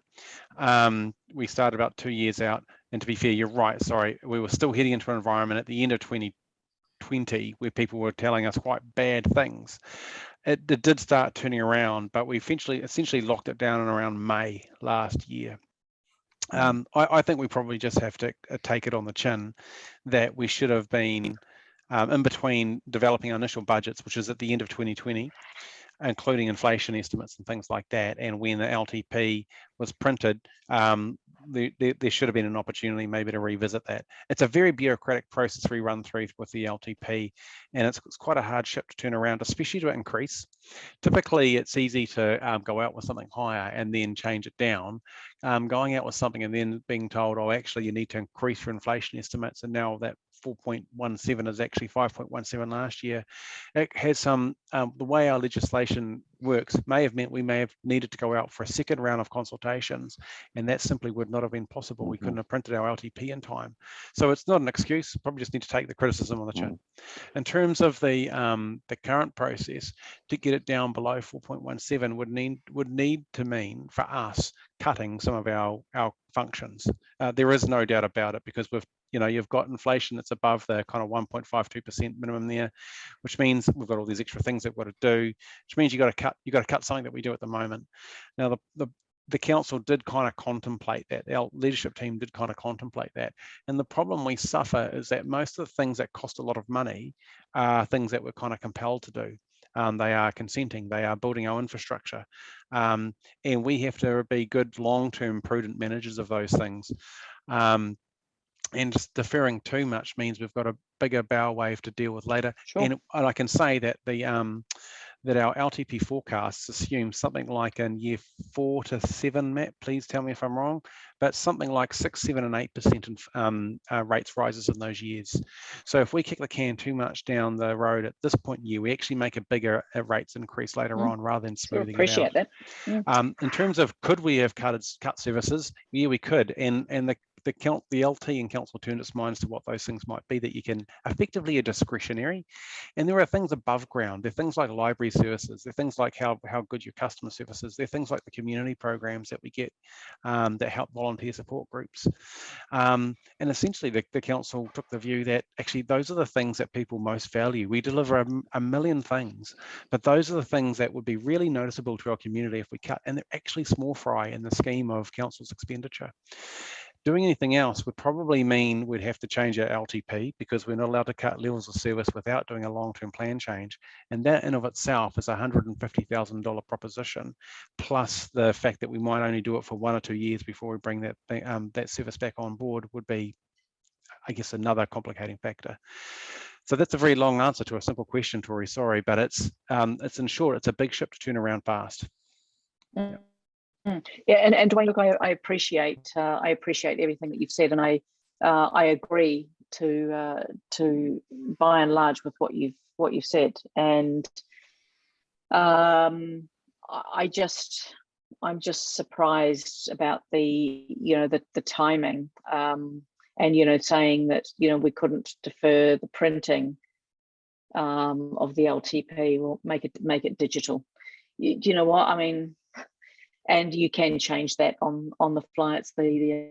Speaker 5: Um, we started about two years out, and to be fair, you're right. Sorry, we were still heading into an environment at the end of 2020 where people were telling us quite bad things. It, it did start turning around, but we eventually essentially locked it down in around May last year. Um, I, I think we probably just have to uh, take it on the chin that we should have been um, in between developing our initial budgets, which is at the end of 2020, including inflation estimates and things like that. And when the LTP was printed, um, there, there, should have been an opportunity maybe to revisit that. It's a very bureaucratic process we run through with the LTP, and it's, it's quite a hard ship to turn around, especially to increase. Typically, it's easy to um, go out with something higher and then change it down. Um, going out with something and then being told, oh, actually, you need to increase your inflation estimates, and now that 4.17 is actually 5.17 last year. It has some, um, the way our legislation works may have meant we may have needed to go out for a second round of consultations, and that simply would not have been possible. We couldn't have printed our LTP in time. So it's not an excuse, probably just need to take the criticism on the chin. In terms of the um, the current process, to get it down below 4.17 would need would need to mean for us cutting some of our our functions. Uh, there is no doubt about it because we've you know, you've got inflation that's above the kind of 1.52% minimum there, which means we've got all these extra things that we've got to do, which means you got to cut, you got to cut something that we do at the moment. Now, the, the, the council did kind of contemplate that. Our leadership team did kind of contemplate that. And the problem we suffer is that most of the things that cost a lot of money are things that we're kind of compelled to do. Um, they are consenting, they are building our infrastructure. Um, and we have to be good long-term prudent managers of those things. Um, and just deferring too much means we've got a bigger bow wave to deal with later.
Speaker 2: Sure.
Speaker 5: And, and I can say that the um, that our LTP forecasts assume something like in year four to seven, Matt, please tell me if I'm wrong, but something like six, seven, and eight percent in um, uh, rates rises in those years. So if we kick the can too much down the road at this point in year, we actually make a bigger uh, rates increase later mm. on rather than smoothing
Speaker 4: appreciate
Speaker 5: it out.
Speaker 4: that.
Speaker 5: Mm. Um, in terms of could we have cut cut services? Yeah, we could, and and the the, the LT and council turned its minds to what those things might be that you can effectively are discretionary. And there are things above ground. There are things like library services. There are things like how, how good your customer service is. There are things like the community programs that we get um, that help volunteer support groups. Um, and essentially the, the council took the view that actually those are the things that people most value. We deliver a, a million things, but those are the things that would be really noticeable to our community if we cut, and they're actually small fry in the scheme of council's expenditure. Doing anything else would probably mean we'd have to change our LTP because we're not allowed to cut levels of service without doing a long-term plan change. And that in of itself is a $150,000 proposition, plus the fact that we might only do it for one or two years before we bring that, um, that service back on board would be, I guess, another complicating factor. So that's a very long answer to a simple question, Tori, sorry, but it's, um, it's in short, it's a big ship to turn around fast.
Speaker 4: Mm. Mm. Yeah, and, and Dwayne, look, I, I appreciate uh, I appreciate everything that you've said, and I uh, I agree to uh, to by and large with what you've what you've said, and um, I just I'm just surprised about the you know the the timing, um, and you know saying that you know we couldn't defer the printing um, of the LTP, or make it make it digital. You, do you know what I mean? And you can change that on on the fly. It's the,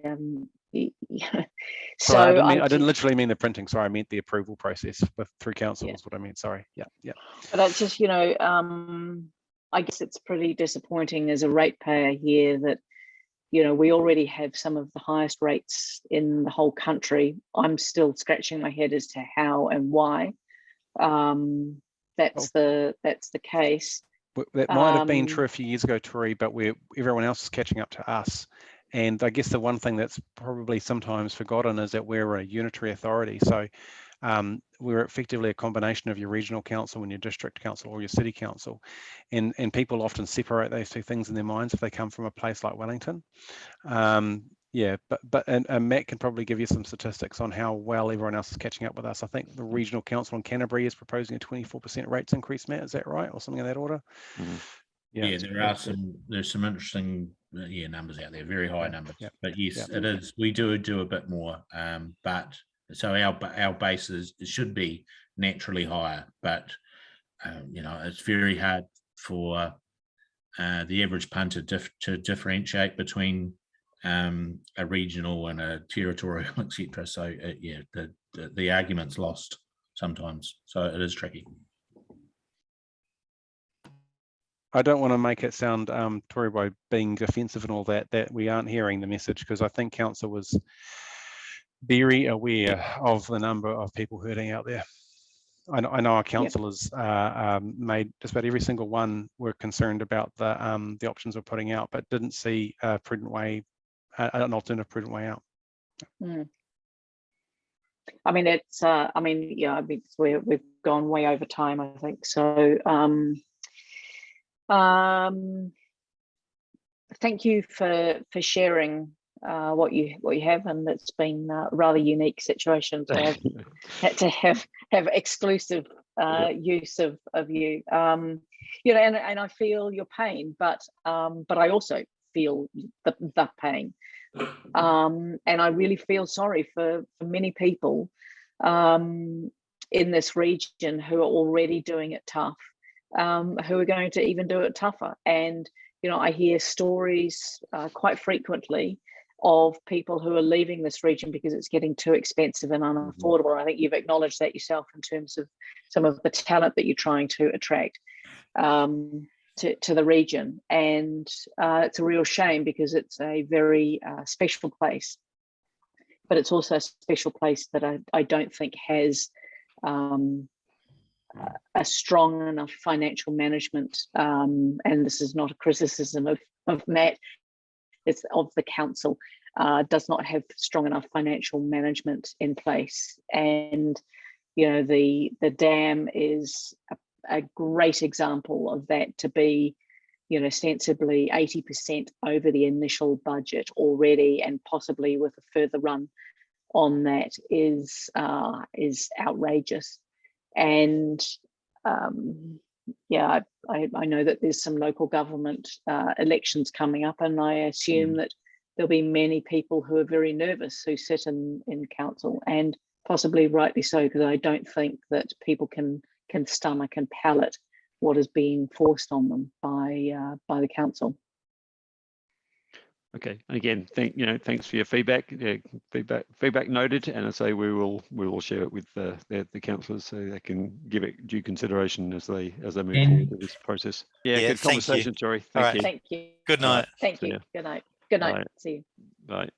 Speaker 4: the um, so (laughs)
Speaker 5: sorry, I, didn't mean, I, didn't literally mean the printing. Sorry, I meant the approval process with through council. Yeah. Is what I mean. Sorry. Yeah, yeah.
Speaker 4: But that's just you know, um, I guess it's pretty disappointing as a ratepayer here that you know we already have some of the highest rates in the whole country. I'm still scratching my head as to how and why. Um, that's oh. the that's the case
Speaker 5: that might have been
Speaker 4: Um,
Speaker 5: true a few years ago, Tori, but we're everyone else is catching up to us. And I guess the one thing that's probably sometimes forgotten is that we're a unitary authority. So um, we're effectively a combination of your regional council and your district council or your city council. And, and people often separate those two things in their minds if they come from a place like Wellington. Um, yeah, but but and, and, Matt can probably give you some statistics on how well everyone else is catching up with us. I think the regional council in Canterbury is proposing a 24% rates increase, Matt. Is that right, or something in that order?
Speaker 3: Mm -hmm. Yeah, yeah there are some there's some interesting uh, yeah numbers out there, very high numbers. Yeah. But yes, yeah. it is. We do do a bit more, um, but so our our base is should be naturally higher, but um, you know it's very hard for uh, the average punter dif to differentiate between um, a regional and a territorial, (laughs) etc. So uh, yeah, the, the, the argument's lost sometimes. So it is tricky.
Speaker 5: I don't want to make it sound, um, Tori, by being offensive and all that, that we aren't hearing the message because I think council was very aware of the number of people hurting out there. I know, I know our councillors uh, um, made just about every single one were concerned about the um, the options we're putting out, but didn't see a prudent way, uh, an alternative prudent way out.
Speaker 4: I mean, it's, uh, I mean, yeah, I mean, we're, we've gone way over time, I think, so, um, um, thank you for, for sharing, uh, what you, what you have, and it's been a rather unique situation to have, had (laughs) to have, have exclusive, uh, use of, of you. Um, you know, and, and I feel your pain, but, um, but I also feel the, the pain um, and I really feel sorry for, for many people um, in this region who are already doing it tough, um, who are going to even do it tougher. And you know, I hear stories uh, quite frequently of people who are leaving this region because it's getting too expensive and unaffordable. I think you've acknowledged that yourself in terms of some of the talent that you're trying to attract. Um, to, to the region. And uh, it's a real shame because it's a very uh, special place. But it's also a special place that I, I don't think has um, a strong enough financial management um, and this is not a criticism of, of Matt. It's of the council uh, does not have strong enough financial management in place. And you know the the dam is a a great example of that to be, you know, sensibly 80% over the initial budget already and possibly with a further run on that is uh, is outrageous. And um, yeah, I, I know that there's some local government uh, elections coming up and I assume that there'll be many people who are very nervous who sit in, in council and possibly rightly so, because I don't think that people can can stomach and palate what is being forced on them by uh, by the council.
Speaker 2: Okay, and again, thank you know, thanks for your feedback. Yeah, feedback, feedback noted, and I say we will we will share it with the the, the councillors so they can give it due consideration as they as they move
Speaker 3: And-
Speaker 2: forward with this process. Yeah,
Speaker 1: Yeah,
Speaker 2: good
Speaker 1: thank you.
Speaker 2: conversation, Jory.
Speaker 1: All
Speaker 2: Thank
Speaker 1: right.
Speaker 2: you.
Speaker 4: Thank you.
Speaker 1: Good night.
Speaker 4: Thank you. Good night. Good night.
Speaker 2: Bye.
Speaker 4: See you.
Speaker 2: Right.